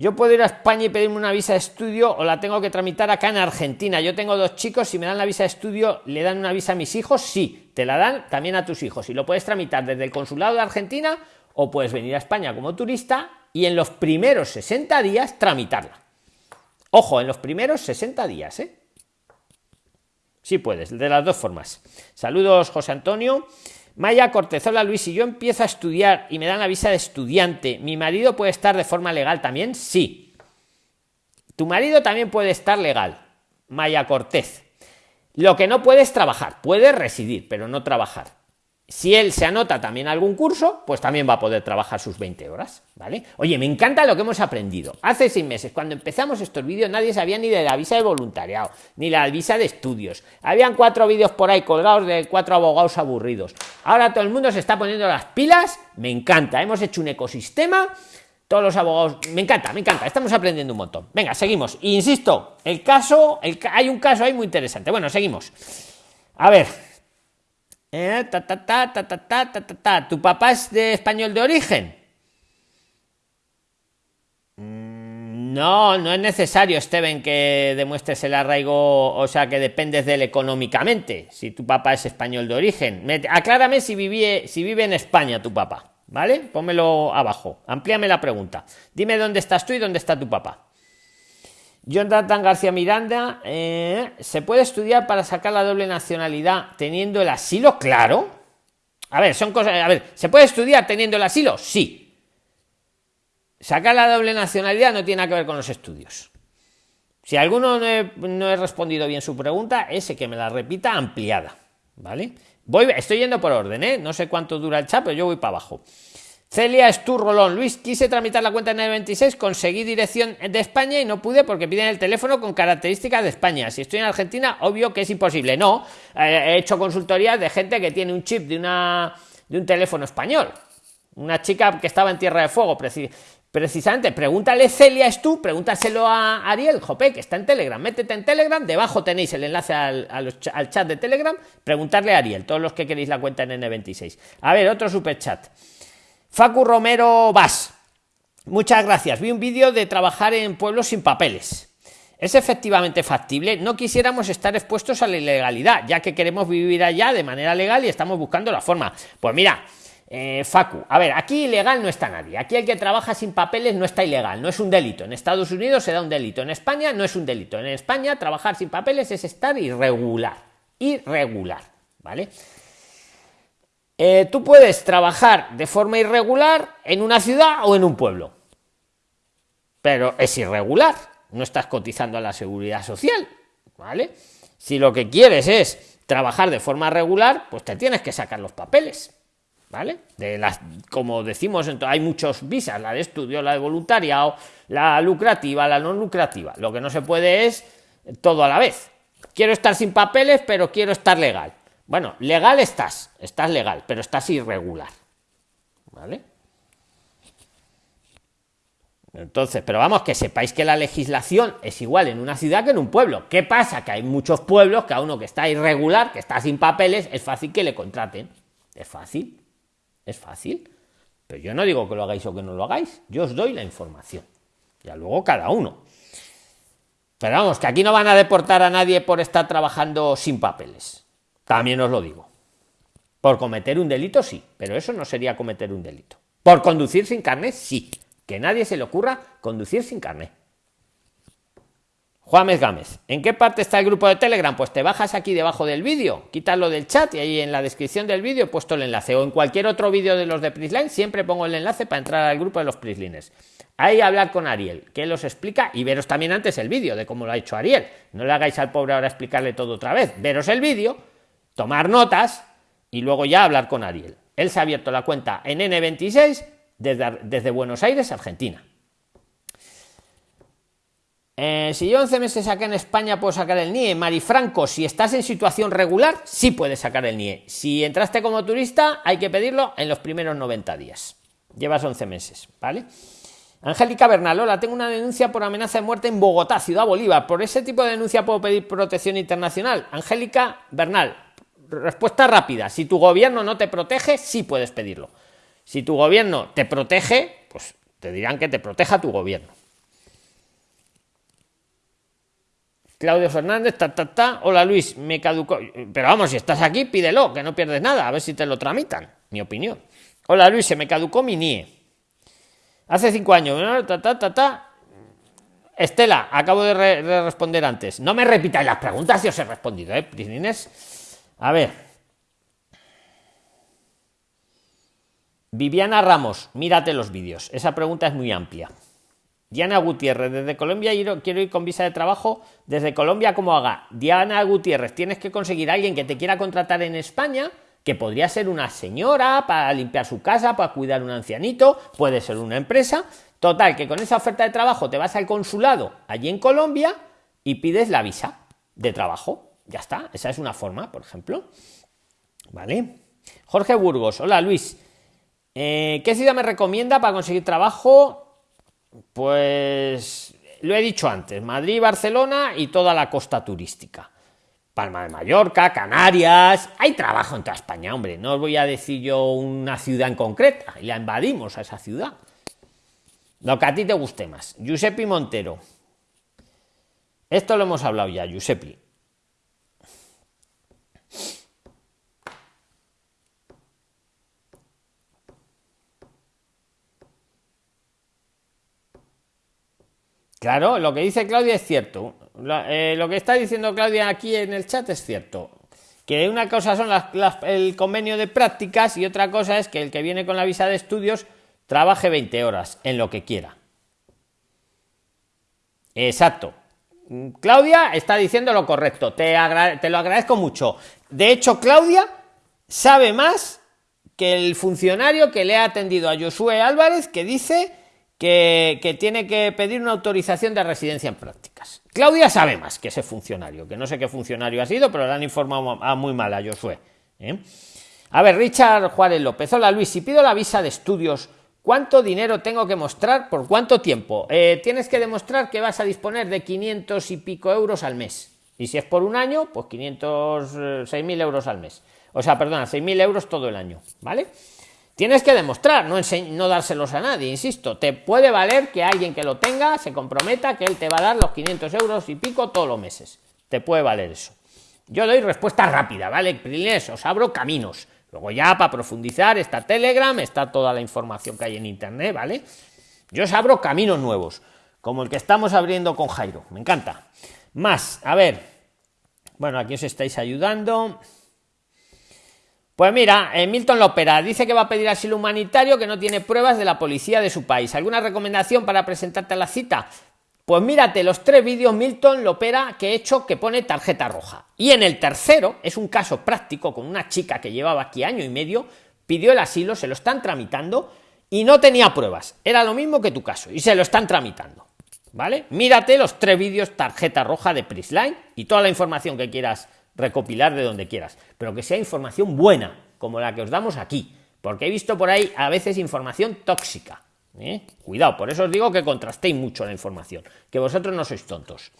Yo puedo ir a España y pedirme una visa de estudio o la tengo que tramitar acá en Argentina. Yo tengo dos chicos, si me dan la visa de estudio, ¿le dan una visa a mis hijos? Sí, te la dan también a tus hijos. Y lo puedes tramitar desde el consulado de Argentina o puedes venir a España como turista y en los primeros 60 días tramitarla. Ojo, en los primeros 60 días, ¿eh? Sí puedes, de las dos formas. Saludos, José Antonio. Maya Cortezola Luis, si yo empiezo a estudiar y me dan la visa de estudiante, ¿mi marido puede estar de forma legal también? Sí. Tu marido también puede estar legal. Maya Cortez. Lo que no puede es trabajar, puede residir, pero no trabajar. Si él se anota también algún curso, pues también va a poder trabajar sus 20 horas, ¿vale? Oye, me encanta lo que hemos aprendido. Hace seis meses, cuando empezamos estos vídeos, nadie sabía ni de la visa de voluntariado, ni la visa de estudios. Habían cuatro vídeos por ahí colgados de cuatro abogados aburridos. Ahora todo el mundo se está poniendo las pilas, me encanta. Hemos hecho un ecosistema, todos los abogados, me encanta, me encanta, estamos aprendiendo un montón. Venga, seguimos. Insisto, el caso, hay un caso ahí muy interesante. Bueno, seguimos. A ver, eh, ta, ta, ta, ta, ta, ta, ta, ¿Tu papá es de español de origen? Mm, no, no es necesario, Steven, que demuestres el arraigo, o sea, que dependes de él económicamente, si tu papá es español de origen. aclárame si, vive, si vive en España tu papá, ¿vale? Pónmelo abajo, amplíame la pregunta. Dime dónde estás tú y dónde está tu papá. Jonathan García Miranda, eh, ¿se puede estudiar para sacar la doble nacionalidad teniendo el asilo? Claro. A ver, son cosas. A ver, ¿se puede estudiar teniendo el asilo? Sí. Sacar la doble nacionalidad no tiene nada que ver con los estudios. Si alguno no he, respondido bien su pregunta, ese que me la repita ampliada. ¿Vale? Voy, estoy yendo por orden, ¿eh? No sé cuánto dura el chat, pero yo voy para abajo. Celia Esturrolón, Luis, quise tramitar la cuenta en el 26, conseguí dirección de España y no pude porque piden el teléfono con características de España. Si estoy en Argentina, obvio que es imposible. No, eh, he hecho consultorías de gente que tiene un chip de una de un teléfono español. Una chica que estaba en Tierra de Fuego, precisamente. Pregúntale Celia es tú, pregúntaselo a Ariel Jope, que está en Telegram. Métete en Telegram, debajo tenéis el enlace al, al chat de Telegram. Preguntarle a Ariel, todos los que queréis la cuenta en N26. A ver, otro super chat. Facu Romero Vas. Muchas gracias. Vi un vídeo de trabajar en pueblos sin papeles. ¿Es efectivamente factible? No quisiéramos estar expuestos a la ilegalidad, ya que queremos vivir allá de manera legal y estamos buscando la forma. Pues mira, eh, Facu, a ver, aquí ilegal no está nadie. Aquí el que trabaja sin papeles no está ilegal, no es un delito. En Estados Unidos se da un delito, en España no es un delito. En España trabajar sin papeles es estar irregular. Irregular, ¿vale? Eh, tú puedes trabajar de forma irregular en una ciudad o en un pueblo, pero es irregular, no estás cotizando a la seguridad social, ¿vale? Si lo que quieres es trabajar de forma regular, pues te tienes que sacar los papeles, ¿vale? Como decimos, hay muchos visas, la de estudio, la de voluntariado, la lucrativa, la no lucrativa. Lo que no se puede es todo a la vez. Quiero estar sin papeles, pero quiero estar legal. Bueno, legal estás, estás legal, pero estás irregular. ¿Vale? Entonces, pero vamos, que sepáis que la legislación es igual en una ciudad que en un pueblo. ¿Qué pasa? Que hay muchos pueblos que a uno que está irregular, que está sin papeles, es fácil que le contraten. Es fácil, es fácil. Pero yo no digo que lo hagáis o que no lo hagáis, yo os doy la información. Ya luego cada uno. Pero vamos, que aquí no van a deportar a nadie por estar trabajando sin papeles. También os lo digo. Por cometer un delito, sí, pero eso no sería cometer un delito. Por conducir sin carnet, sí. Que nadie se le ocurra conducir sin carnet. Juanes Gámez, ¿en qué parte está el grupo de Telegram? Pues te bajas aquí debajo del vídeo, quítalo del chat y ahí en la descripción del vídeo he puesto el enlace. O en cualquier otro vídeo de los de Prisline siempre pongo el enlace para entrar al grupo de los Prislines. Ahí hablar con Ariel, que él os explica y veros también antes el vídeo de cómo lo ha hecho Ariel. No le hagáis al pobre ahora explicarle todo otra vez. Veros el vídeo tomar notas y luego ya hablar con Ariel. Él se ha abierto la cuenta en N26 desde, Buenos Aires, Argentina. Eh, si yo 11 meses acá en España puedo sacar el NIE, Marifranco, si estás en situación regular, sí puedes sacar el NIE. Si entraste como turista, hay que pedirlo en los primeros 90 días. Llevas 11 meses, ¿vale? Angélica Bernal, hola, tengo una denuncia por amenaza de muerte en Bogotá, Ciudad Bolívar. ¿Por ese tipo de denuncia puedo pedir protección internacional? Angélica Bernal, respuesta rápida. Si tu gobierno no te protege, sí puedes pedirlo. Si tu gobierno te protege, pues te dirán que te proteja tu gobierno. Claudio Fernández, ta, ta, ta. Hola Luis, me caducó. Pero vamos, si estás aquí, pídelo, que no pierdes nada, a ver si te lo tramitan. Mi opinión. Hola Luis, se me caducó mi NIE. Hace cinco años, ta, ta, ta, ta. Estela, acabo de, responder antes. No me repitáis las preguntas si os he respondido, ¿eh? A ver. Viviana Ramos, mírate los vídeos. Esa pregunta es muy amplia. Diana Gutiérrez, desde Colombia quiero ir con visa de trabajo. Desde Colombia, ¿cómo haga? Diana Gutiérrez, tienes que conseguir a alguien que te quiera contratar en España, que podría ser una señora para limpiar su casa, para cuidar un ancianito, puede ser una empresa. Total, que con esa oferta de trabajo te vas al consulado allí en Colombia y pides la visa de trabajo. Ya está, esa es una forma, por ejemplo. ¿Vale? Jorge Burgos, hola Luis. Eh, ¿Qué ciudad me recomienda para conseguir trabajo? Pues lo he dicho antes, Madrid, Barcelona y toda la costa turística. Palma de Mallorca, Canarias, hay trabajo en toda España, hombre. No os voy a decir yo una ciudad en concreta, y la invadimos a esa ciudad. Lo que a ti te guste más. Giuseppe Montero. Esto lo hemos hablado ya, Giuseppe. Claro, lo que dice Claudia es cierto. Eh, lo que está diciendo Claudia aquí en el chat es cierto. Que una cosa son el convenio de prácticas y otra cosa es que el que viene con la visa de estudios trabaje 20 horas en lo que quiera. Exacto. Claudia está diciendo lo correcto. Te, te lo agradezco mucho. De hecho, Claudia sabe más que el funcionario que le ha atendido a Josué Álvarez, que dice que, tiene que pedir una autorización de residencia en prácticas. Claudia sabe más que ese funcionario, que no sé qué funcionario ha sido, pero le han informado a muy mal a Josué. ¿eh? A ver, Richard Juárez López. Hola Luis, si pido la visa de estudios, ¿cuánto dinero tengo que mostrar? ¿Por cuánto tiempo? Eh, tienes que demostrar que vas a disponer de 500 y pico euros al mes. Y si es por un año, pues 500, 6.000 euros al mes. O sea, perdona, 6.000 euros todo el año, ¿vale? Tienes que demostrar, no, no dárselos a nadie, insisto. Te puede valer que alguien que lo tenga se comprometa que él te va a dar los 500 euros y pico todos los meses. Te puede valer eso. Yo doy respuesta rápida, ¿vale? Prilines, os abro caminos. Luego ya para profundizar está Telegram, está toda la información que hay en Internet, ¿vale? Yo os abro caminos nuevos, como el que estamos abriendo con Jairo. Me encanta. Más, a ver. Bueno, aquí os estáis ayudando. Pues mira, eh, Milton Lopera dice que va a pedir asilo humanitario que no tiene pruebas de la policía de su país. ¿Alguna recomendación para presentarte a la cita? Pues mírate los tres vídeos Milton Lopera que he hecho que pone tarjeta roja. Y en el tercero es un caso práctico con una chica que llevaba aquí año y medio, pidió el asilo, se lo están tramitando y no tenía pruebas. Era lo mismo que tu caso y se lo están tramitando. ¿Vale? Mírate los tres vídeos tarjeta roja de Prisline y toda la información que quieras recopilar de donde quieras, pero que sea información buena, como la que os damos aquí, porque he visto por ahí a veces información tóxica. ¿eh? Cuidado, por eso os digo que contrastéis mucho la información, que vosotros no sois tontos.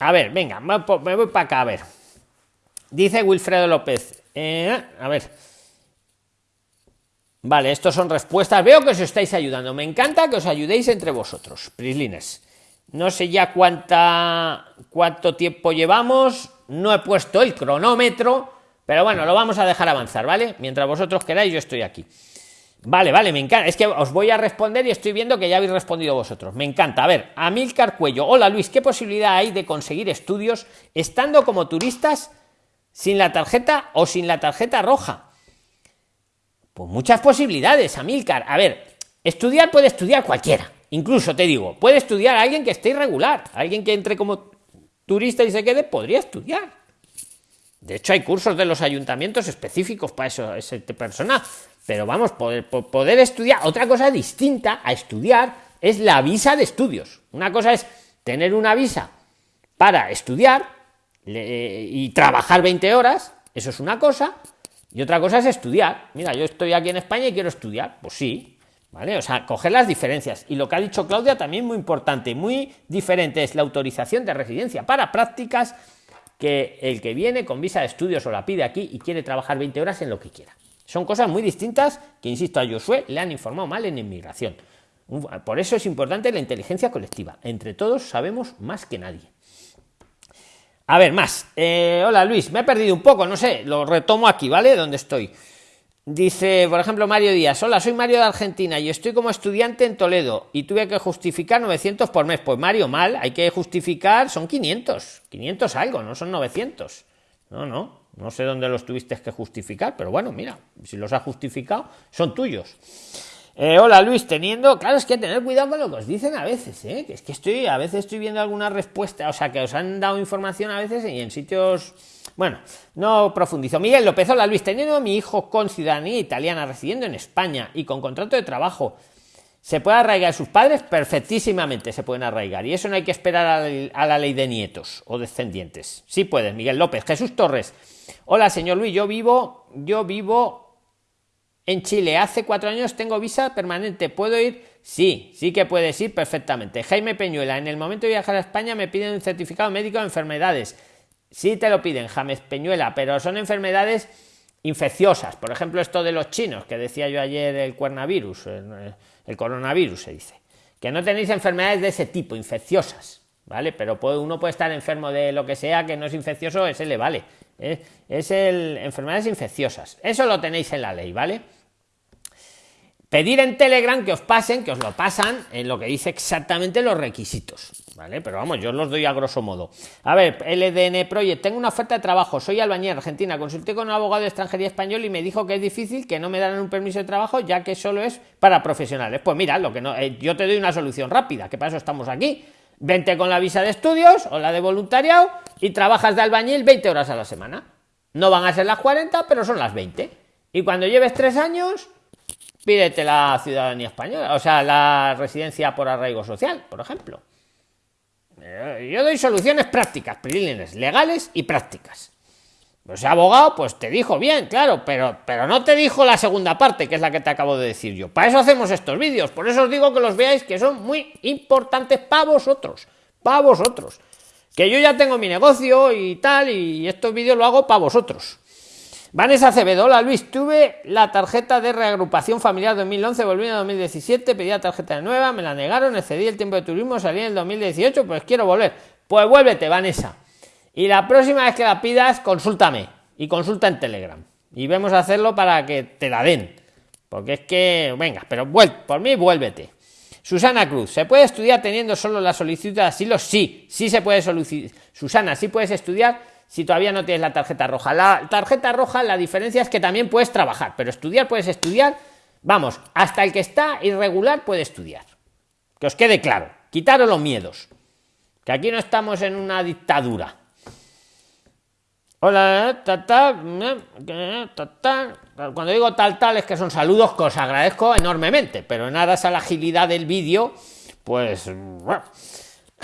A ver, venga, me voy para acá, a ver. Dice Wilfredo López. Eh, a ver. Vale, estos son respuestas. Veo que os estáis ayudando. Me encanta que os ayudéis entre vosotros, prislines. No sé ya cuánta, cuánto tiempo llevamos, no he puesto el cronómetro, pero bueno, lo vamos a dejar avanzar, ¿vale? Mientras vosotros queráis, yo estoy aquí. Vale, vale, me encanta. Es que os voy a responder y estoy viendo que ya habéis respondido vosotros. Me encanta. A ver, Amilcar Cuello. Hola Luis, ¿qué posibilidad hay de conseguir estudios estando como turistas sin la tarjeta o sin la tarjeta roja? Pues muchas posibilidades, Amilcar. A ver, estudiar puede estudiar cualquiera. Incluso te digo, puede estudiar alguien que esté irregular, alguien que entre como turista y se quede, podría estudiar. De hecho, hay cursos de los ayuntamientos específicos para eso, ese persona. Pero vamos, poder, poder estudiar, otra cosa distinta a estudiar es la visa de estudios. Una cosa es tener una visa para estudiar y trabajar 20 horas, eso es una cosa, y otra cosa es estudiar. Mira, yo estoy aquí en España y quiero estudiar. Pues sí, ¿Vale? O sea, coger las diferencias. Y lo que ha dicho Claudia también muy importante, muy diferente, es la autorización de residencia para prácticas que el que viene con visa de estudios o la pide aquí y quiere trabajar 20 horas en lo que quiera. Son cosas muy distintas que, insisto, a Josué le han informado mal en inmigración. Por eso es importante la inteligencia colectiva. Entre todos sabemos más que nadie. A ver, más. Eh, hola Luis, me he perdido un poco, no sé, lo retomo aquí, ¿vale? Donde estoy. Dice, por ejemplo, Mario Díaz, hola, soy Mario de Argentina y estoy como estudiante en Toledo y tuve que justificar 900 por mes. Pues Mario, mal, hay que justificar, son 500, 500 algo, no son 900. No, no, no sé dónde los tuviste que justificar, pero bueno, mira, si los ha justificado, son tuyos. Eh, hola Luis, teniendo, claro, es que tener cuidado con lo que os dicen a veces, ¿eh? que es que estoy, a veces estoy viendo alguna respuesta, o sea, que os han dado información a veces y en sitios bueno, no profundizo. Miguel López, hola Luis, teniendo a mi hijo con ciudadanía italiana residiendo en España y con contrato de trabajo, ¿se puede arraigar sus padres? Perfectísimamente se pueden arraigar. Y eso no hay que esperar a la, ley de nietos o descendientes. Sí puedes, Miguel López. Jesús Torres, hola señor Luis, yo vivo, yo vivo en Chile. Hace cuatro años tengo visa permanente. ¿Puedo ir? Sí, sí que puedes ir perfectamente. Jaime Peñuela, en el momento de viajar a España me piden un certificado médico de enfermedades Sí te lo piden, James Peñuela, pero son enfermedades infecciosas. Por ejemplo, esto de los chinos, que decía yo ayer el coronavirus, el coronavirus se dice. Que no tenéis enfermedades de ese tipo, infecciosas, ¿vale? Pero uno puede estar enfermo de lo que sea que no es infeccioso, ese le vale. ¿eh? Es el enfermedades infecciosas. Eso lo tenéis en la ley, ¿vale? Pedir en Telegram que os pasen, que os lo pasan en lo que dice exactamente los requisitos, ¿vale? Pero vamos, yo os los doy a grosso modo. A ver, LDN Project, tengo una oferta de trabajo, soy albañil argentina, consulté con un abogado de extranjería español y me dijo que es difícil, que no me darán un permiso de trabajo, ya que solo es para profesionales. Pues mira, lo que no, eh, yo te doy una solución rápida, que para eso estamos aquí. Vente con la visa de estudios o la de voluntariado y trabajas de albañil 20 horas a la semana. No van a ser las 40, pero son las 20. Y cuando lleves tres años, pídete la ciudadanía española, o sea, la residencia por arraigo social, por ejemplo. Eh, yo doy soluciones prácticas, prilines, legales y prácticas. Pues abogado, pues te dijo bien, claro, pero, pero no te dijo la segunda parte, que es la que te acabo de decir yo. Para eso hacemos estos vídeos, por eso os digo que los veáis, que son muy importantes para vosotros, para vosotros. Que yo ya tengo mi negocio y tal, y estos vídeos lo hago para vosotros. Vanessa Acevedo, hola Luis, tuve la tarjeta de reagrupación familiar 2011, volví en 2017, pedí la tarjeta nueva, me la negaron, excedí el tiempo de turismo, salí en el 2018, pues quiero volver. Pues vuélvete, Vanessa. Y la próxima vez que la pidas, consúltame y consulta en Telegram. Y vemos a hacerlo para que te la den. Porque es que, venga, pero por mí vuélvete. Susana Cruz, ¿se puede estudiar teniendo solo la solicitud de asilo? Sí, sí se puede solicitar. Susana, sí puedes estudiar si todavía no tienes la tarjeta roja. La tarjeta roja, la diferencia es que también puedes trabajar, pero estudiar puedes estudiar. Vamos, hasta el que está irregular puede estudiar. Que os quede claro. Quitaros los miedos. Que aquí no estamos en una dictadura. Hola, tal, tal, Cuando digo tal, tal, es que son saludos que os agradezco enormemente, pero en aras a la agilidad del vídeo, pues.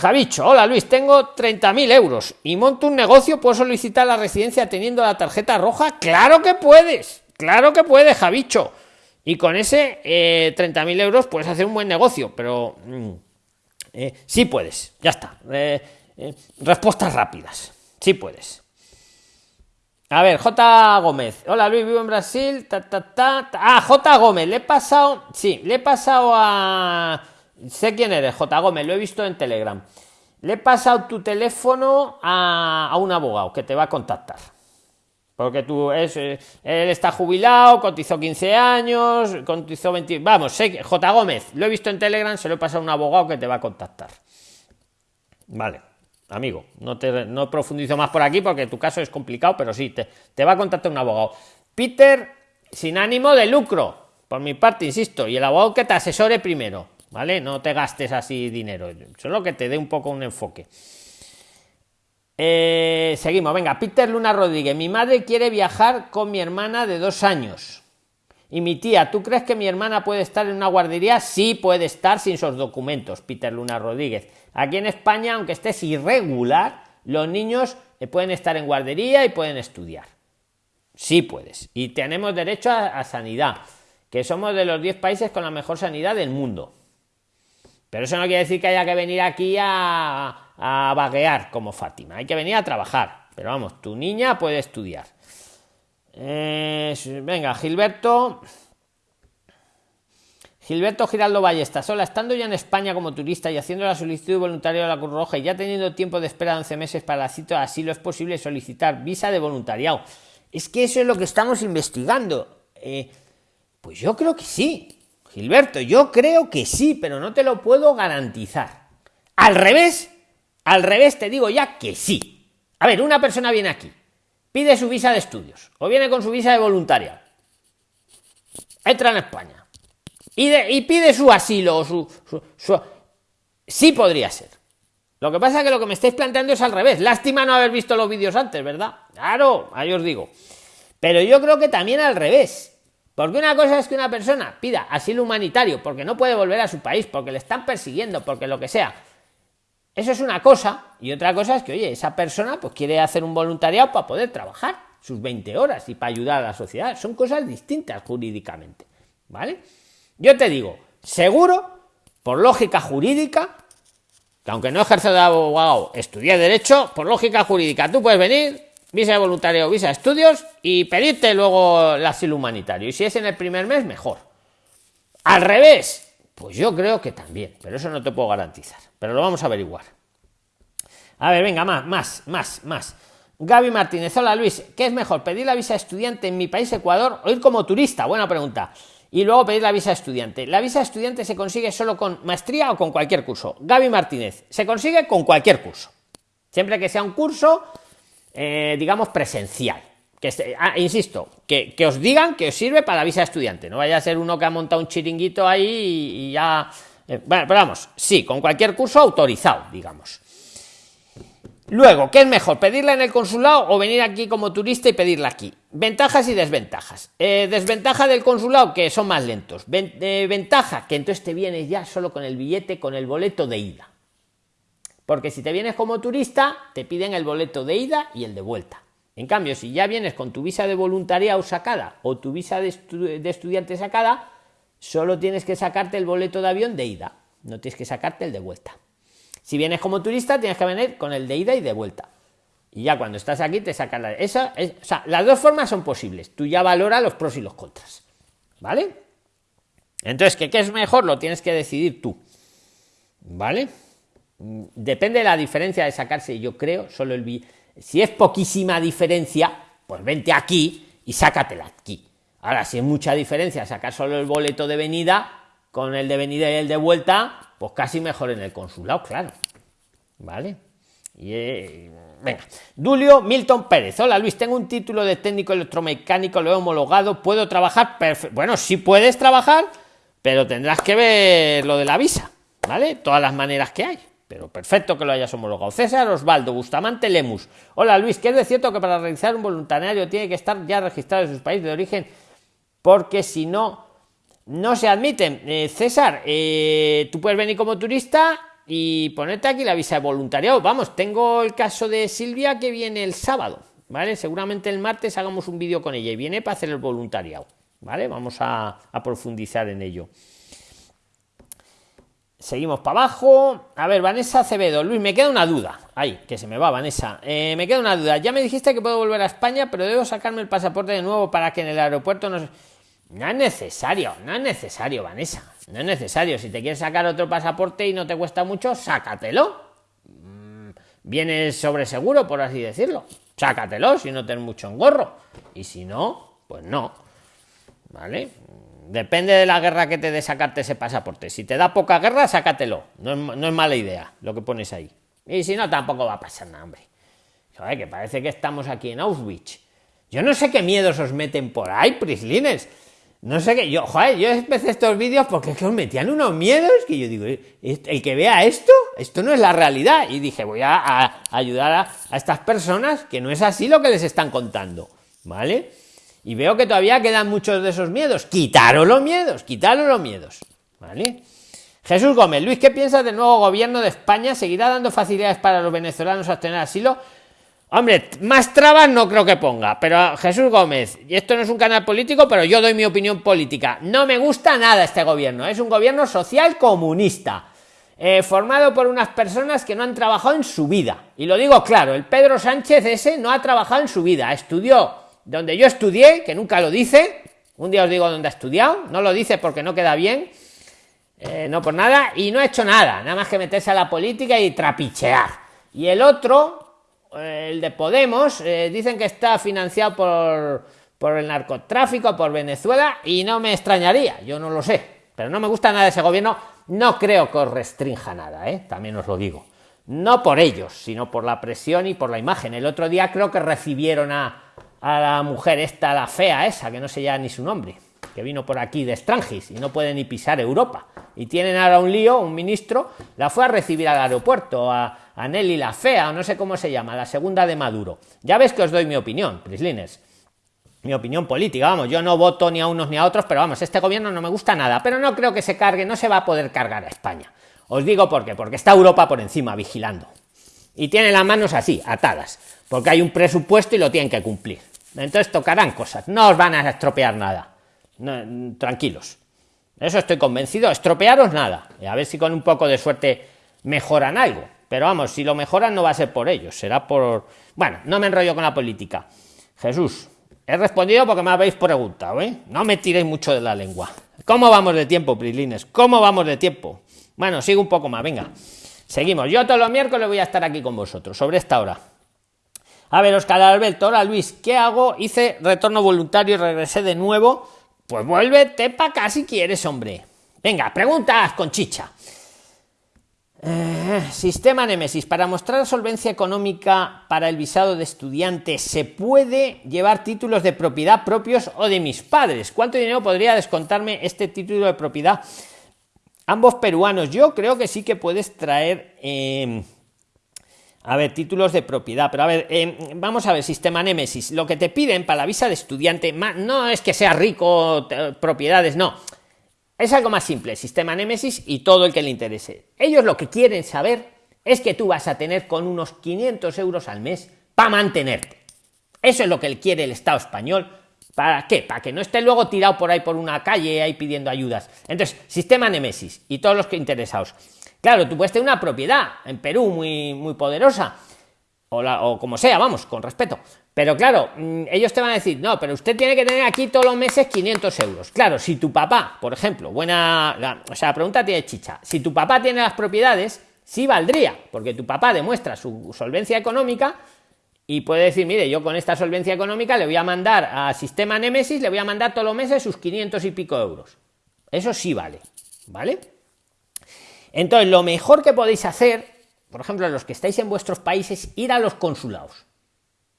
Javicho, hola Luis, tengo 30.000 euros y monto un negocio, ¿puedo solicitar la residencia teniendo la tarjeta roja? Claro que puedes, claro que puedes, Javicho. Y con ese eh, 30.000 euros puedes hacer un buen negocio, pero mm, eh, sí puedes, ya está. Eh, eh, respuestas rápidas, sí puedes. A ver, J. Gómez. Hola Luis, vivo en Brasil. Ta, ta, ta, ah, J. Gómez, le he pasado. Sí, le he pasado a. Sé quién eres, J. Gómez, lo he visto en Telegram. Le he pasado tu teléfono a, un abogado que te va a contactar. Porque tú es, eh, él está jubilado, cotizó 15 años, cotizó 20. Vamos, sé J. Gómez, lo he visto en Telegram, se lo he pasado a un abogado que te va a contactar. Vale amigo. No te no profundizo más por aquí porque tu caso es complicado, pero sí, te, te va a contactar un abogado. Peter, sin ánimo de lucro, por mi parte, insisto, y el abogado que te asesore primero, ¿vale? No te gastes así dinero, solo que te dé un poco un enfoque. Eh, seguimos, venga, Peter Luna Rodríguez. Mi madre quiere viajar con mi hermana de dos años. Y mi tía, ¿tú crees que mi hermana puede estar en una guardería? Sí, puede estar sin sus documentos, Peter Luna Rodríguez. Aquí en España, aunque estés irregular, los niños eh, pueden estar en guardería y pueden estudiar. Sí puedes. Y tenemos derecho a, sanidad, que somos de los 10 países con la mejor sanidad del mundo. Pero eso no quiere decir que haya que venir aquí a, a vaguear como Fátima. Hay que venir a trabajar. Pero vamos, tu niña puede estudiar. Eh, venga, Gilberto. Gilberto Giraldo Ballesta, sola, estando ya en España como turista y haciendo la solicitud voluntaria de la Cruz Roja y ya teniendo tiempo de espera de 11 meses para la cita así lo es posible solicitar visa de voluntariado. Es que eso es lo que estamos investigando. Eh, pues yo creo que sí, Gilberto, yo creo que sí, pero no te lo puedo garantizar. Al revés, al revés te digo ya que sí. A ver, una persona viene aquí, pide su visa de estudios o viene con su visa de voluntaria. Entra en España y, pide su asilo, su, su, Sí podría ser. Lo que pasa es que lo que me estáis planteando es al revés. Lástima no haber visto los vídeos antes, ¿verdad? Claro, ahí os digo. Pero yo creo que también al revés. Porque una cosa es que una persona pida asilo humanitario porque no puede volver a su país, porque le están persiguiendo, porque lo que sea. Eso es una cosa. Y otra cosa es que, oye, esa persona pues quiere hacer un voluntariado para poder trabajar sus 20 horas y para ayudar a la sociedad. Son cosas distintas jurídicamente. ¿Vale? Yo te digo, seguro, por lógica jurídica, que aunque no ejerce de abogado, estudié Derecho, por lógica jurídica, tú puedes venir, visa de voluntario, visa de estudios, y pedirte luego el asilo humanitario. Y si es en el primer mes, mejor. Al revés, pues yo creo que también, pero eso no te puedo garantizar. Pero lo vamos a averiguar. A ver, venga, más, más, más, más. Gaby Martínez, hola Luis, ¿qué es mejor, pedir la visa estudiante en mi país Ecuador o ir como turista? Buena pregunta y luego pedir la visa estudiante. La visa estudiante se consigue solo con maestría o con cualquier curso. Gaby Martínez, se consigue con cualquier curso. Siempre que sea un curso, eh, digamos, presencial. Que ah, insisto, que, os digan que os sirve para visa estudiante. No vaya a ser uno que ha montado un chiringuito ahí y, ya Eh, bueno, pero vamos, sí, con cualquier curso autorizado, digamos. Luego, ¿qué es mejor? ¿Pedirla en el consulado o venir aquí como turista y pedirla aquí? Ventajas y desventajas. Eh, desventaja del consulado, que son más lentos. Ventaja, que entonces te vienes ya solo con el billete, con el boleto de ida. Porque si te vienes como turista, te piden el boleto de ida y el de vuelta. En cambio, si ya vienes con tu visa de voluntariado sacada o tu visa de, estudiante sacada, solo tienes que sacarte el boleto de avión de ida. No tienes que sacarte el de vuelta. Si vienes como turista, tienes que venir con el de ida y de vuelta. Y ya cuando estás aquí te sacan la... Esa o sea, las dos formas son posibles. Tú ya valora los pros y los contras. ¿Vale? Entonces, ¿qué, ¿qué es mejor? Lo tienes que decidir tú. ¿Vale? Depende de la diferencia de sacarse, yo creo, solo el... Si es poquísima diferencia, pues vente aquí y sácatela aquí. Ahora, si es mucha diferencia sacar solo el boleto de venida, con el de venida y el de vuelta, pues casi mejor en el consulado, claro. ¿Vale? Y, eh, venga. Dulio Milton Pérez. Hola Luis, tengo un título de técnico electromecánico, lo he homologado, ¿puedo trabajar? Bueno, sí puedes trabajar, pero tendrás que ver lo de la visa, ¿vale? Todas las maneras que hay. Pero perfecto que lo hayas homologado. César Osvaldo, Bustamante Lemus. Hola Luis, ¿qué es de cierto que para realizar un voluntario tiene que estar ya registrado en su país de origen? Porque si no, no se admiten. Eh, César, eh, tú puedes venir como turista y ponerte aquí la visa de voluntariado. Vamos, tengo el caso de Silvia que viene el sábado, ¿vale? Seguramente el martes hagamos un vídeo con ella y viene para hacer el voluntariado, ¿vale? Vamos a, profundizar en ello. Seguimos para abajo. A ver, Vanessa Acevedo. Luis, me queda una duda. Ay, que se me va, Vanessa. Eh, me queda una duda. Ya me dijiste que puedo volver a España, pero debo sacarme el pasaporte de nuevo para que en el aeropuerto nos... No es necesario, no es necesario, Vanessa. No es necesario. Si te quieres sacar otro pasaporte y no te cuesta mucho, sácatelo. Mm, vienes sobre seguro, por así decirlo. Sácatelo si no tienes mucho engorro. Y si no, pues no. ¿Vale? Depende de la guerra que te dé sacarte ese pasaporte. Si te da poca guerra, sácatelo. No es, no es mala idea lo que pones ahí. Y si no, tampoco va a pasar nada, hombre. Joder, que parece que estamos aquí en Auschwitz. Yo no sé qué miedos os meten por ahí, prislines. No sé qué, yo, joder, yo empecé estos vídeos porque es que os metían unos miedos que yo digo, el que vea esto, esto no es la realidad. Y dije, voy a, ayudar a, estas personas que no es así lo que les están contando, ¿vale? Y veo que todavía quedan muchos de esos miedos. Quitaros los miedos, quitaros los miedos, ¿vale? Jesús Gómez, Luis, ¿qué piensas del nuevo gobierno de España? ¿Seguirá dando facilidades para los venezolanos a obtener asilo? Hombre, más trabas no creo que ponga, pero Jesús Gómez, y esto no es un canal político, pero yo doy mi opinión política. No me gusta nada este gobierno, es un gobierno social comunista, eh, formado por unas personas que no han trabajado en su vida. Y lo digo claro, el Pedro Sánchez ese no ha trabajado en su vida, estudió donde yo estudié, que nunca lo dice, un día os digo dónde ha estudiado, no lo dice porque no queda bien, eh, no por nada, y no ha hecho nada, nada más que meterse a la política y trapichear. Y el otro, el de Podemos, eh, dicen que está financiado por, por el narcotráfico, por Venezuela, y no me extrañaría, yo no lo sé, pero no me gusta nada ese gobierno, no creo que os restrinja nada, ¿eh? también os lo digo. No por ellos, sino por la presión y por la imagen. El otro día creo que recibieron a, a la mujer esta, la fea esa, que no sé ya ni su nombre, que vino por aquí de Strangis y no puede ni pisar Europa. Y tienen ahora un lío, un ministro, la fue a recibir al aeropuerto, a, a Nelly la fea, o no sé cómo se llama, la segunda de Maduro. Ya ves que os doy mi opinión, Prislines. Mi opinión política, vamos, yo no voto ni a unos ni a otros, pero vamos, este gobierno no me gusta nada, pero no creo que se cargue, no se va a poder cargar a España. Os digo por qué, porque está Europa por encima vigilando. Y tiene las manos así, atadas, porque hay un presupuesto y lo tienen que cumplir. Entonces tocarán cosas, no os van a estropear nada. tranquilos. Eso estoy convencido, estropearos nada. A ver si con un poco de suerte mejoran algo. Pero vamos, si lo mejoran no va a ser por ellos, será por... Bueno, no me enrollo con la política. Jesús, he respondido porque me habéis preguntado, ¿eh? No me tiréis mucho de la lengua. ¿Cómo vamos de tiempo, Prilines? ¿Cómo vamos de tiempo? Bueno, sigo un poco más, venga. Seguimos. Yo todos los miércoles voy a estar aquí con vosotros, sobre esta hora. A ver, Oscar Alberto, hola Luis, ¿qué hago? Hice retorno voluntario y regresé de nuevo. Pues vuélvete para acá si quieres, hombre. Venga, preguntas con chicha. Eh, sistema Nemesis. Para mostrar solvencia económica para el visado de estudiante, ¿se puede llevar títulos de propiedad propios o de mis padres? ¿Cuánto dinero podría descontarme este título de propiedad ambos peruanos. Yo creo que sí que puedes traer. Eh, a ver, títulos de propiedad, pero a ver, eh, vamos a ver, sistema Nemesis. Lo que te piden para la visa de estudiante no es que sea rico, propiedades, no. Es algo más simple, sistema Nemesis y todo el que le interese. Ellos lo que quieren saber es que tú vas a tener con unos 500 euros al mes para mantenerte. Eso es lo que quiere el Estado español. ¿Para qué? Para que no esté luego tirado por ahí por una calle ahí pidiendo ayudas. Entonces, sistema Nemesis y todos los que interesados. Claro, tú puedes tener una propiedad en Perú muy, muy poderosa, o, o como sea, vamos, con respeto. Pero claro, mm, ellos te van a decir, no, pero usted tiene que tener aquí todos los meses 500 euros. Claro, si tu papá, por ejemplo, buena, o sea, la pregunta tiene chicha, si tu papá tiene las propiedades, sí valdría, porque tu papá demuestra su solvencia económica y puede decir, mire, yo con esta solvencia económica le voy a mandar a Sistema Nemesis, le voy a mandar todos los meses sus 500 y pico euros. Eso sí vale, ¿vale? Entonces, lo mejor que podéis hacer, por ejemplo, los que estáis en vuestros países, ir a los consulados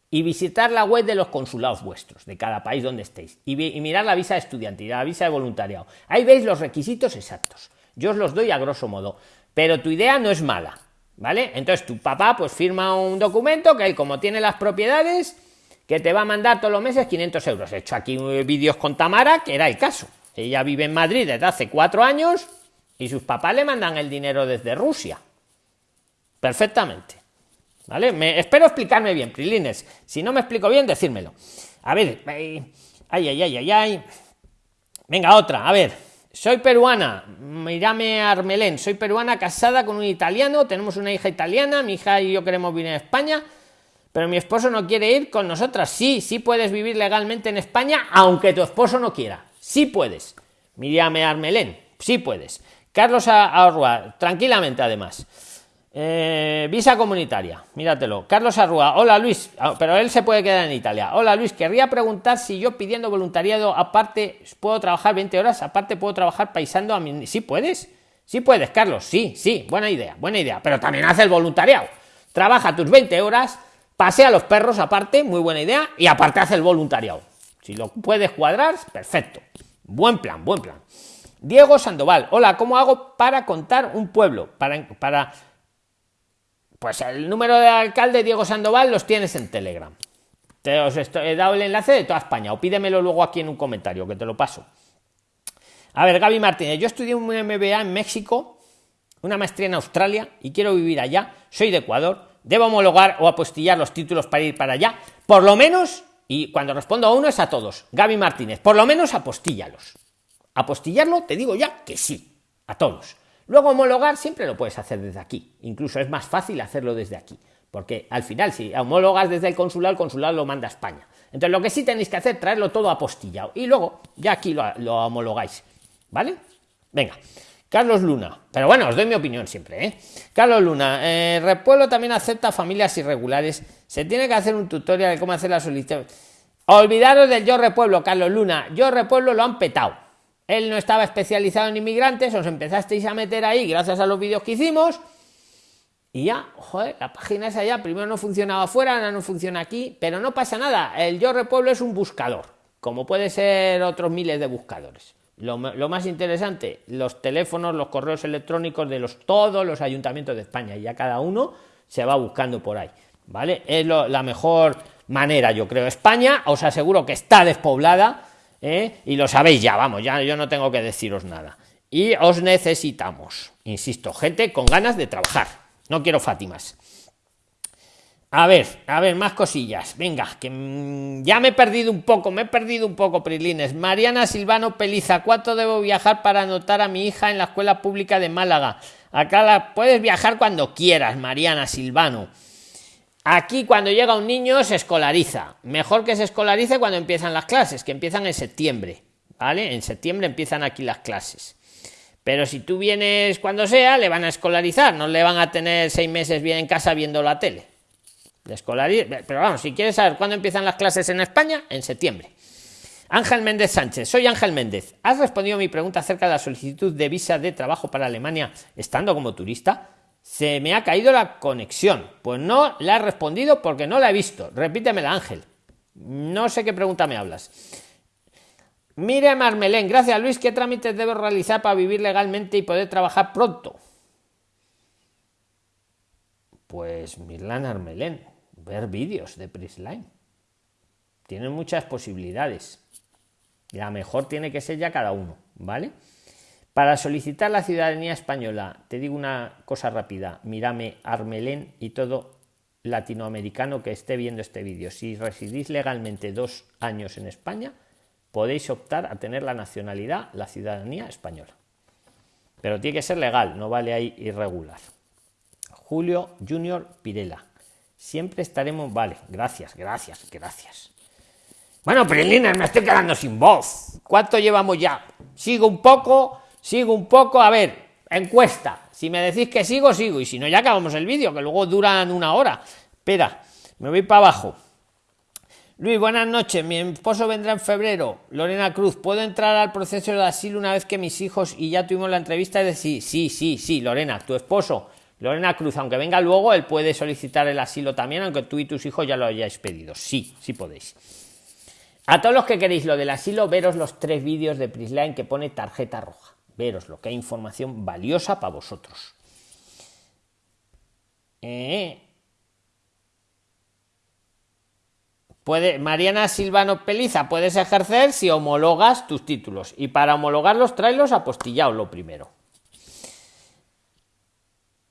y visitar la web de los consulados vuestros, de cada país donde estéis, y, mirar la visa de estudiante y la visa de voluntariado. Ahí veis los requisitos exactos. Yo os los doy a grosso modo, pero tu idea no es mala, ¿vale? Entonces tu papá pues firma un documento que él como tiene las propiedades, que te va a mandar todos los meses 500 euros. He hecho aquí vídeos con Tamara, que era el caso. Ella vive en Madrid desde hace cuatro años y sus papás le mandan el dinero desde Rusia. Perfectamente. ¿Vale? Espero explicarme bien, Prilines. Si no me explico bien, decírmelo. A ver, ay, ay, ay, ay, ay. Venga, otra. A ver, soy peruana. Mírame Armelén. Soy peruana casada con un italiano. Tenemos una hija italiana. Mi hija y yo queremos vivir en España. Pero mi esposo no quiere ir con nosotras. Sí, sí puedes vivir legalmente en España, aunque tu esposo no quiera. Sí puedes. Mírame Armelén. Sí puedes. Carlos Arrua, tranquilamente además. Eh, visa comunitaria, míratelo. Carlos Arrua, hola Luis, ah, pero él se puede quedar en Italia. Hola Luis, querría preguntar si yo pidiendo voluntariado aparte puedo trabajar 20 horas, aparte puedo trabajar paisando a mi... ¿Sí puedes? Sí puedes, Carlos, sí, sí, buena idea, buena idea, pero también hace el voluntariado. Trabaja tus 20 horas, pasea los perros aparte, muy buena idea, y aparte hace el voluntariado. Si lo puedes cuadrar, perfecto. Buen plan, buen plan. Diego Sandoval, hola, ¿cómo hago para contar un pueblo? Para. Pues el número de alcalde Diego Sandoval los tienes en Telegram. Te os he dado el enlace de toda España, o pídemelo luego aquí en un comentario, que te lo paso. A ver, Gaby Martínez, yo estudié un MBA en México, una maestría en Australia y quiero vivir allá. Soy de Ecuador. ¿Debo homologar o apostillar los títulos para ir para allá? Por lo menos, y cuando respondo a uno es a todos. Gaby Martínez, por lo menos apostíllalos. Apostillarlo, te digo ya que sí, a todos. Luego homologar siempre lo puedes hacer desde aquí. Incluso es más fácil hacerlo desde aquí. Porque al final, si homologas desde el consulado, el consulado lo manda a España. Entonces lo que sí tenéis que hacer, traerlo todo apostillado. Y luego ya aquí lo, homologáis. ¿Vale? Venga. Carlos Luna. Pero bueno, os doy mi opinión siempre, ¿eh? Carlos Luna. Eh, Repueblo también acepta familias irregulares. Se tiene que hacer un tutorial de cómo hacer la solicitud. Olvidaros del Yo Repueblo, Carlos Luna. Yo Repueblo lo han petado él no estaba especializado en inmigrantes, os empezasteis a meter ahí gracias a los vídeos que hicimos. Y ya, joder, la página esa ya primero no funcionaba afuera, ahora no funciona aquí, pero no pasa nada. El Yo Repueblo es un buscador, como puede ser otros miles de buscadores. Lo, más interesante, los teléfonos, los correos electrónicos de los, todos los ayuntamientos de España, y ya cada uno se va buscando por ahí. ¿Vale? Es la mejor manera, yo creo. España, os aseguro que está despoblada ¿eh? y lo sabéis ya, vamos, ya yo no tengo que deciros nada. Y os necesitamos, insisto, gente con ganas de trabajar. No quiero Fátimas. A ver, a ver, más cosillas. Venga, que mm, ya me he perdido un poco, me he perdido un poco, Prilines. Mariana Silvano Peliza, ¿cuánto debo viajar para anotar a mi hija en la escuela pública de Málaga? Acá la puedes viajar cuando quieras, Mariana Silvano. Aquí cuando llega un niño se escolariza. Mejor que se escolarice cuando empiezan las clases, que empiezan en septiembre. ¿Vale? En septiembre empiezan aquí las clases. Pero si tú vienes cuando sea, le van a escolarizar, no le van a tener seis meses bien en casa viendo la tele. Pero vamos, si quieres saber cuándo empiezan las clases en España, en septiembre. Ángel Méndez Sánchez, soy Ángel Méndez. ¿Has respondido a mi pregunta acerca de la solicitud de visa de trabajo para Alemania estando como turista? Se me ha caído la conexión. Pues no la he respondido porque no la he visto. Repítemela, Ángel. No sé qué pregunta me hablas. Mire Marmelén, gracias Luis, ¿qué trámites debo realizar para vivir legalmente y poder trabajar pronto? Pues Mirlan Armelén, ver vídeos de Prisline. Tienen muchas posibilidades. La mejor tiene que ser ya cada uno, ¿vale? Para solicitar la ciudadanía española, te digo una cosa rápida, mírame Armelén y todo latinoamericano que esté viendo este vídeo. Si residís legalmente dos años en España, podéis optar a tener la nacionalidad, la ciudadanía española. Pero tiene que ser legal, no vale ahí irregular. Julio Junior Pirela. Siempre estaremos. Vale, gracias, gracias, gracias. Bueno, Prilines, me estoy quedando sin voz. ¿Cuánto llevamos ya? Sigo un poco, sigo un poco. A ver, encuesta. Si me decís que sigo, sigo. Y si no, ya acabamos el vídeo, que luego duran una hora. Espera, me voy para abajo. Luis, buenas noches. Mi esposo vendrá en febrero. Lorena Cruz, ¿puedo entrar al proceso de asilo una vez que mis hijos y ya tuvimos la entrevista? de decir, sí, sí, sí, Lorena, tu esposo, Lorena Cruz, aunque venga luego, él puede solicitar el asilo también, aunque tú y tus hijos ya lo hayáis pedido. Sí, sí podéis. A todos los que queréis lo del asilo, veros los tres vídeos de Prisline que pone tarjeta roja. Veros lo que hay información valiosa para vosotros. Eh, Puede, Mariana Silvano Peliza, puedes ejercer si homologas tus títulos. Y para homologarlos, tráelos apostillados lo primero.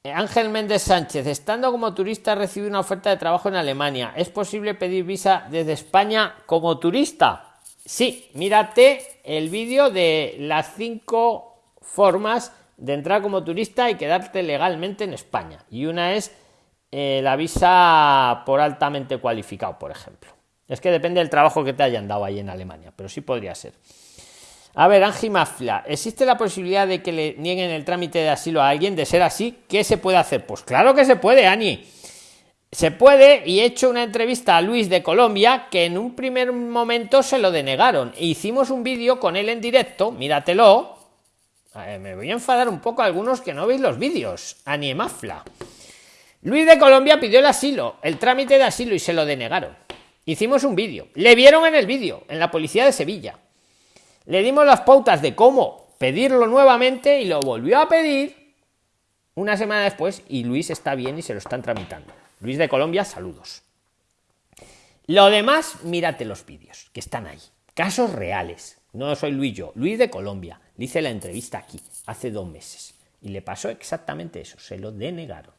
Ángel Méndez Sánchez, estando como turista, recibí una oferta de trabajo en Alemania. ¿Es posible pedir visa desde España como turista? Sí, mírate el vídeo de las cinco formas de entrar como turista y quedarte legalmente en España. Y una es eh, la visa por altamente cualificado, por ejemplo. Es que depende del trabajo que te hayan dado ahí en Alemania, pero sí podría ser. A ver, Angie Mafla, ¿existe la posibilidad de que le nieguen el trámite de asilo a alguien? De ser así, ¿qué se puede hacer? Pues claro que se puede, Ani. Se puede, y he hecho una entrevista a Luis de Colombia que en un primer momento se lo denegaron. E hicimos un vídeo con él en directo, míratelo. Me voy a enfadar un poco a algunos que no veis los vídeos. Ani Mafla. Luis de Colombia pidió el asilo, el trámite de asilo y se lo denegaron. Hicimos un vídeo. Le vieron en el vídeo, en la policía de Sevilla. Le dimos las pautas de cómo pedirlo nuevamente y lo volvió a pedir una semana después y Luis está bien y se lo están tramitando. Luis de Colombia, saludos. Lo demás, mírate los vídeos que están ahí. Casos reales. No soy Luis yo, Luis de Colombia. Le hice la entrevista aquí hace dos meses y le pasó exactamente eso. Se lo denegaron.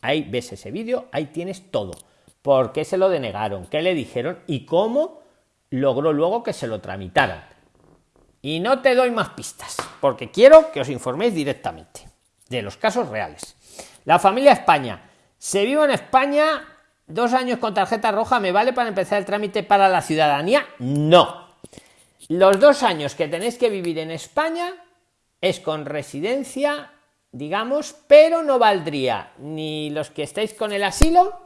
Ahí ves ese vídeo, ahí tienes todo por qué se lo denegaron, qué le dijeron y cómo logró luego que se lo tramitaran. Y no te doy más pistas, porque quiero que os informéis directamente de los casos reales. La familia España. ¿Se vive en España dos años con tarjeta roja? ¿Me vale para empezar el trámite para la ciudadanía? No. Los dos años que tenéis que vivir en España es con residencia, digamos, pero no valdría ni los que estáis con el asilo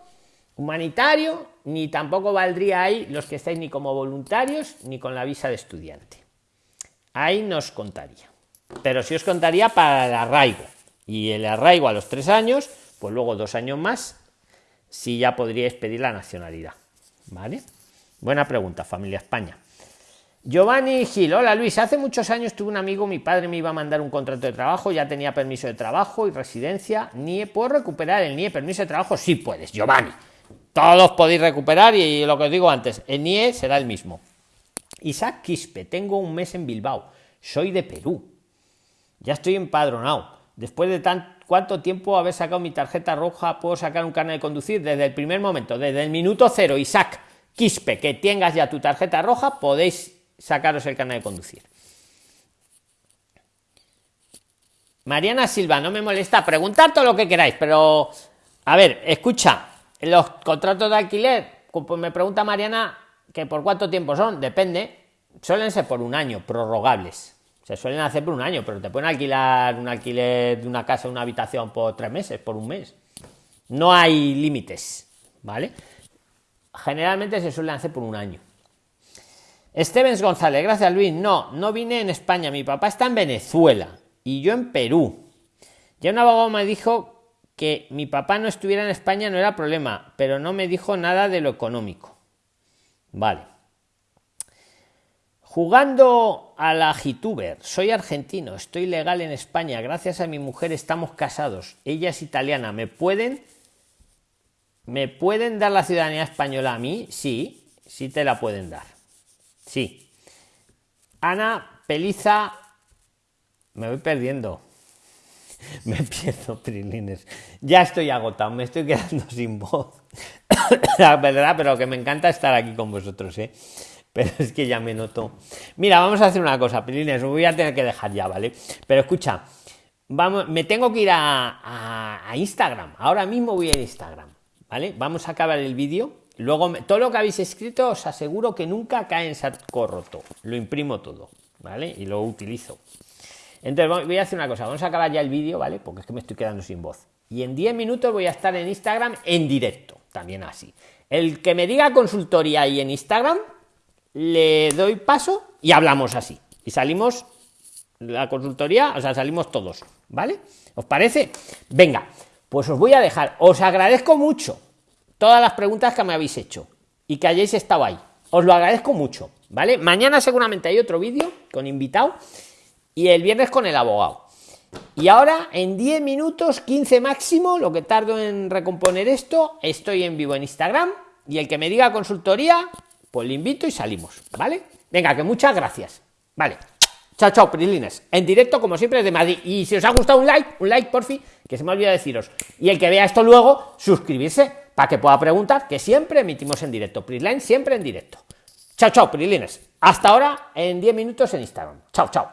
humanitario, ni tampoco valdría ahí los que estáis ni como voluntarios ni con la visa de estudiante. Ahí nos contaría. Pero si os contaría para el arraigo. Y el arraigo a los tres años, pues luego dos años más, si ya podríais pedir la nacionalidad. ¿Vale? Buena pregunta, familia España. Giovanni Gil, hola Luis, hace muchos años tuve un amigo, mi padre me iba a mandar un contrato de trabajo, ya tenía permiso de trabajo y residencia, NIE, ¿puedo recuperar el NIE permiso de trabajo? Sí puedes, Giovanni todos podéis recuperar y lo que os digo antes, el NIE será el mismo. Isaac Quispe, tengo un mes en Bilbao, soy de Perú, ya estoy empadronado. Después de tan, cuánto tiempo haber sacado mi tarjeta roja, puedo sacar un carnet de conducir desde el primer momento, desde el minuto cero, Isaac Quispe, que tengas ya tu tarjeta roja, podéis sacaros el carnet de conducir. Mariana Silva, no me molesta, preguntad todo lo que queráis, pero a ver, escucha, los contratos de alquiler, pues me pregunta Mariana que por cuánto tiempo son, depende. Suelen ser por un año, prorrogables. Se suelen hacer por un año, pero te pueden alquilar un alquiler de una casa, una habitación por tres meses, por un mes. No hay límites, ¿vale? Generalmente se suelen hacer por un año. Estevens González, gracias Luis. No, no vine en España. Mi papá está en Venezuela y yo en Perú. Ya un abogado me dijo que mi papá no estuviera en España no era problema, pero no me dijo nada de lo económico. Vale. Jugando a la Gituber, soy argentino, estoy legal en España, gracias a mi mujer estamos casados, ella es italiana, ¿me pueden ¿Me pueden dar la ciudadanía española a mí? Sí, sí te la pueden dar. Sí. Ana Peliza, me voy perdiendo. Me pierdo, Prilines. Ya estoy agotado, me estoy quedando sin voz. La verdad, pero que me encanta estar aquí con vosotros, ¿eh? pero es que ya me noto. Mira, vamos a hacer una cosa, Pilines, voy a tener que dejar ya, ¿vale? Pero escucha, vamos, me tengo que ir a, Instagram. Ahora mismo voy a Instagram, ¿vale? Vamos a acabar el vídeo. Luego, todo lo que habéis escrito, os aseguro que nunca cae en saco roto. Lo imprimo todo, ¿vale? Y lo utilizo. Entonces, voy a hacer una cosa. Vamos a acabar ya el vídeo, ¿vale? Porque es que me estoy quedando sin voz. Y en 10 minutos voy a estar en Instagram en directo, también así. El que me diga consultoría ahí en Instagram, le doy paso y hablamos así. Y salimos la consultoría, o sea, salimos todos, ¿vale? ¿Os parece? Venga, pues os voy a dejar. Os agradezco mucho todas las preguntas que me habéis hecho y que hayáis estado ahí. Os lo agradezco mucho, ¿vale? Mañana seguramente hay otro vídeo con invitado y el viernes con el abogado. Y ahora, en 10 minutos, 15 máximo, lo que tardo en recomponer esto, estoy en vivo en Instagram y el que me diga consultoría, pues le invito y salimos, ¿vale? Venga, que muchas gracias. Vale. Chao, chao, prilines. En directo, como siempre, de Madrid. Y si os ha gustado un like, un like, por fin, que se me olvida deciros. Y el que vea esto luego, suscribirse para que pueda preguntar, que siempre emitimos en directo. Prisline siempre en directo. Chao, chao, prilines. Hasta ahora, en 10 minutos en Instagram. Chao, chao.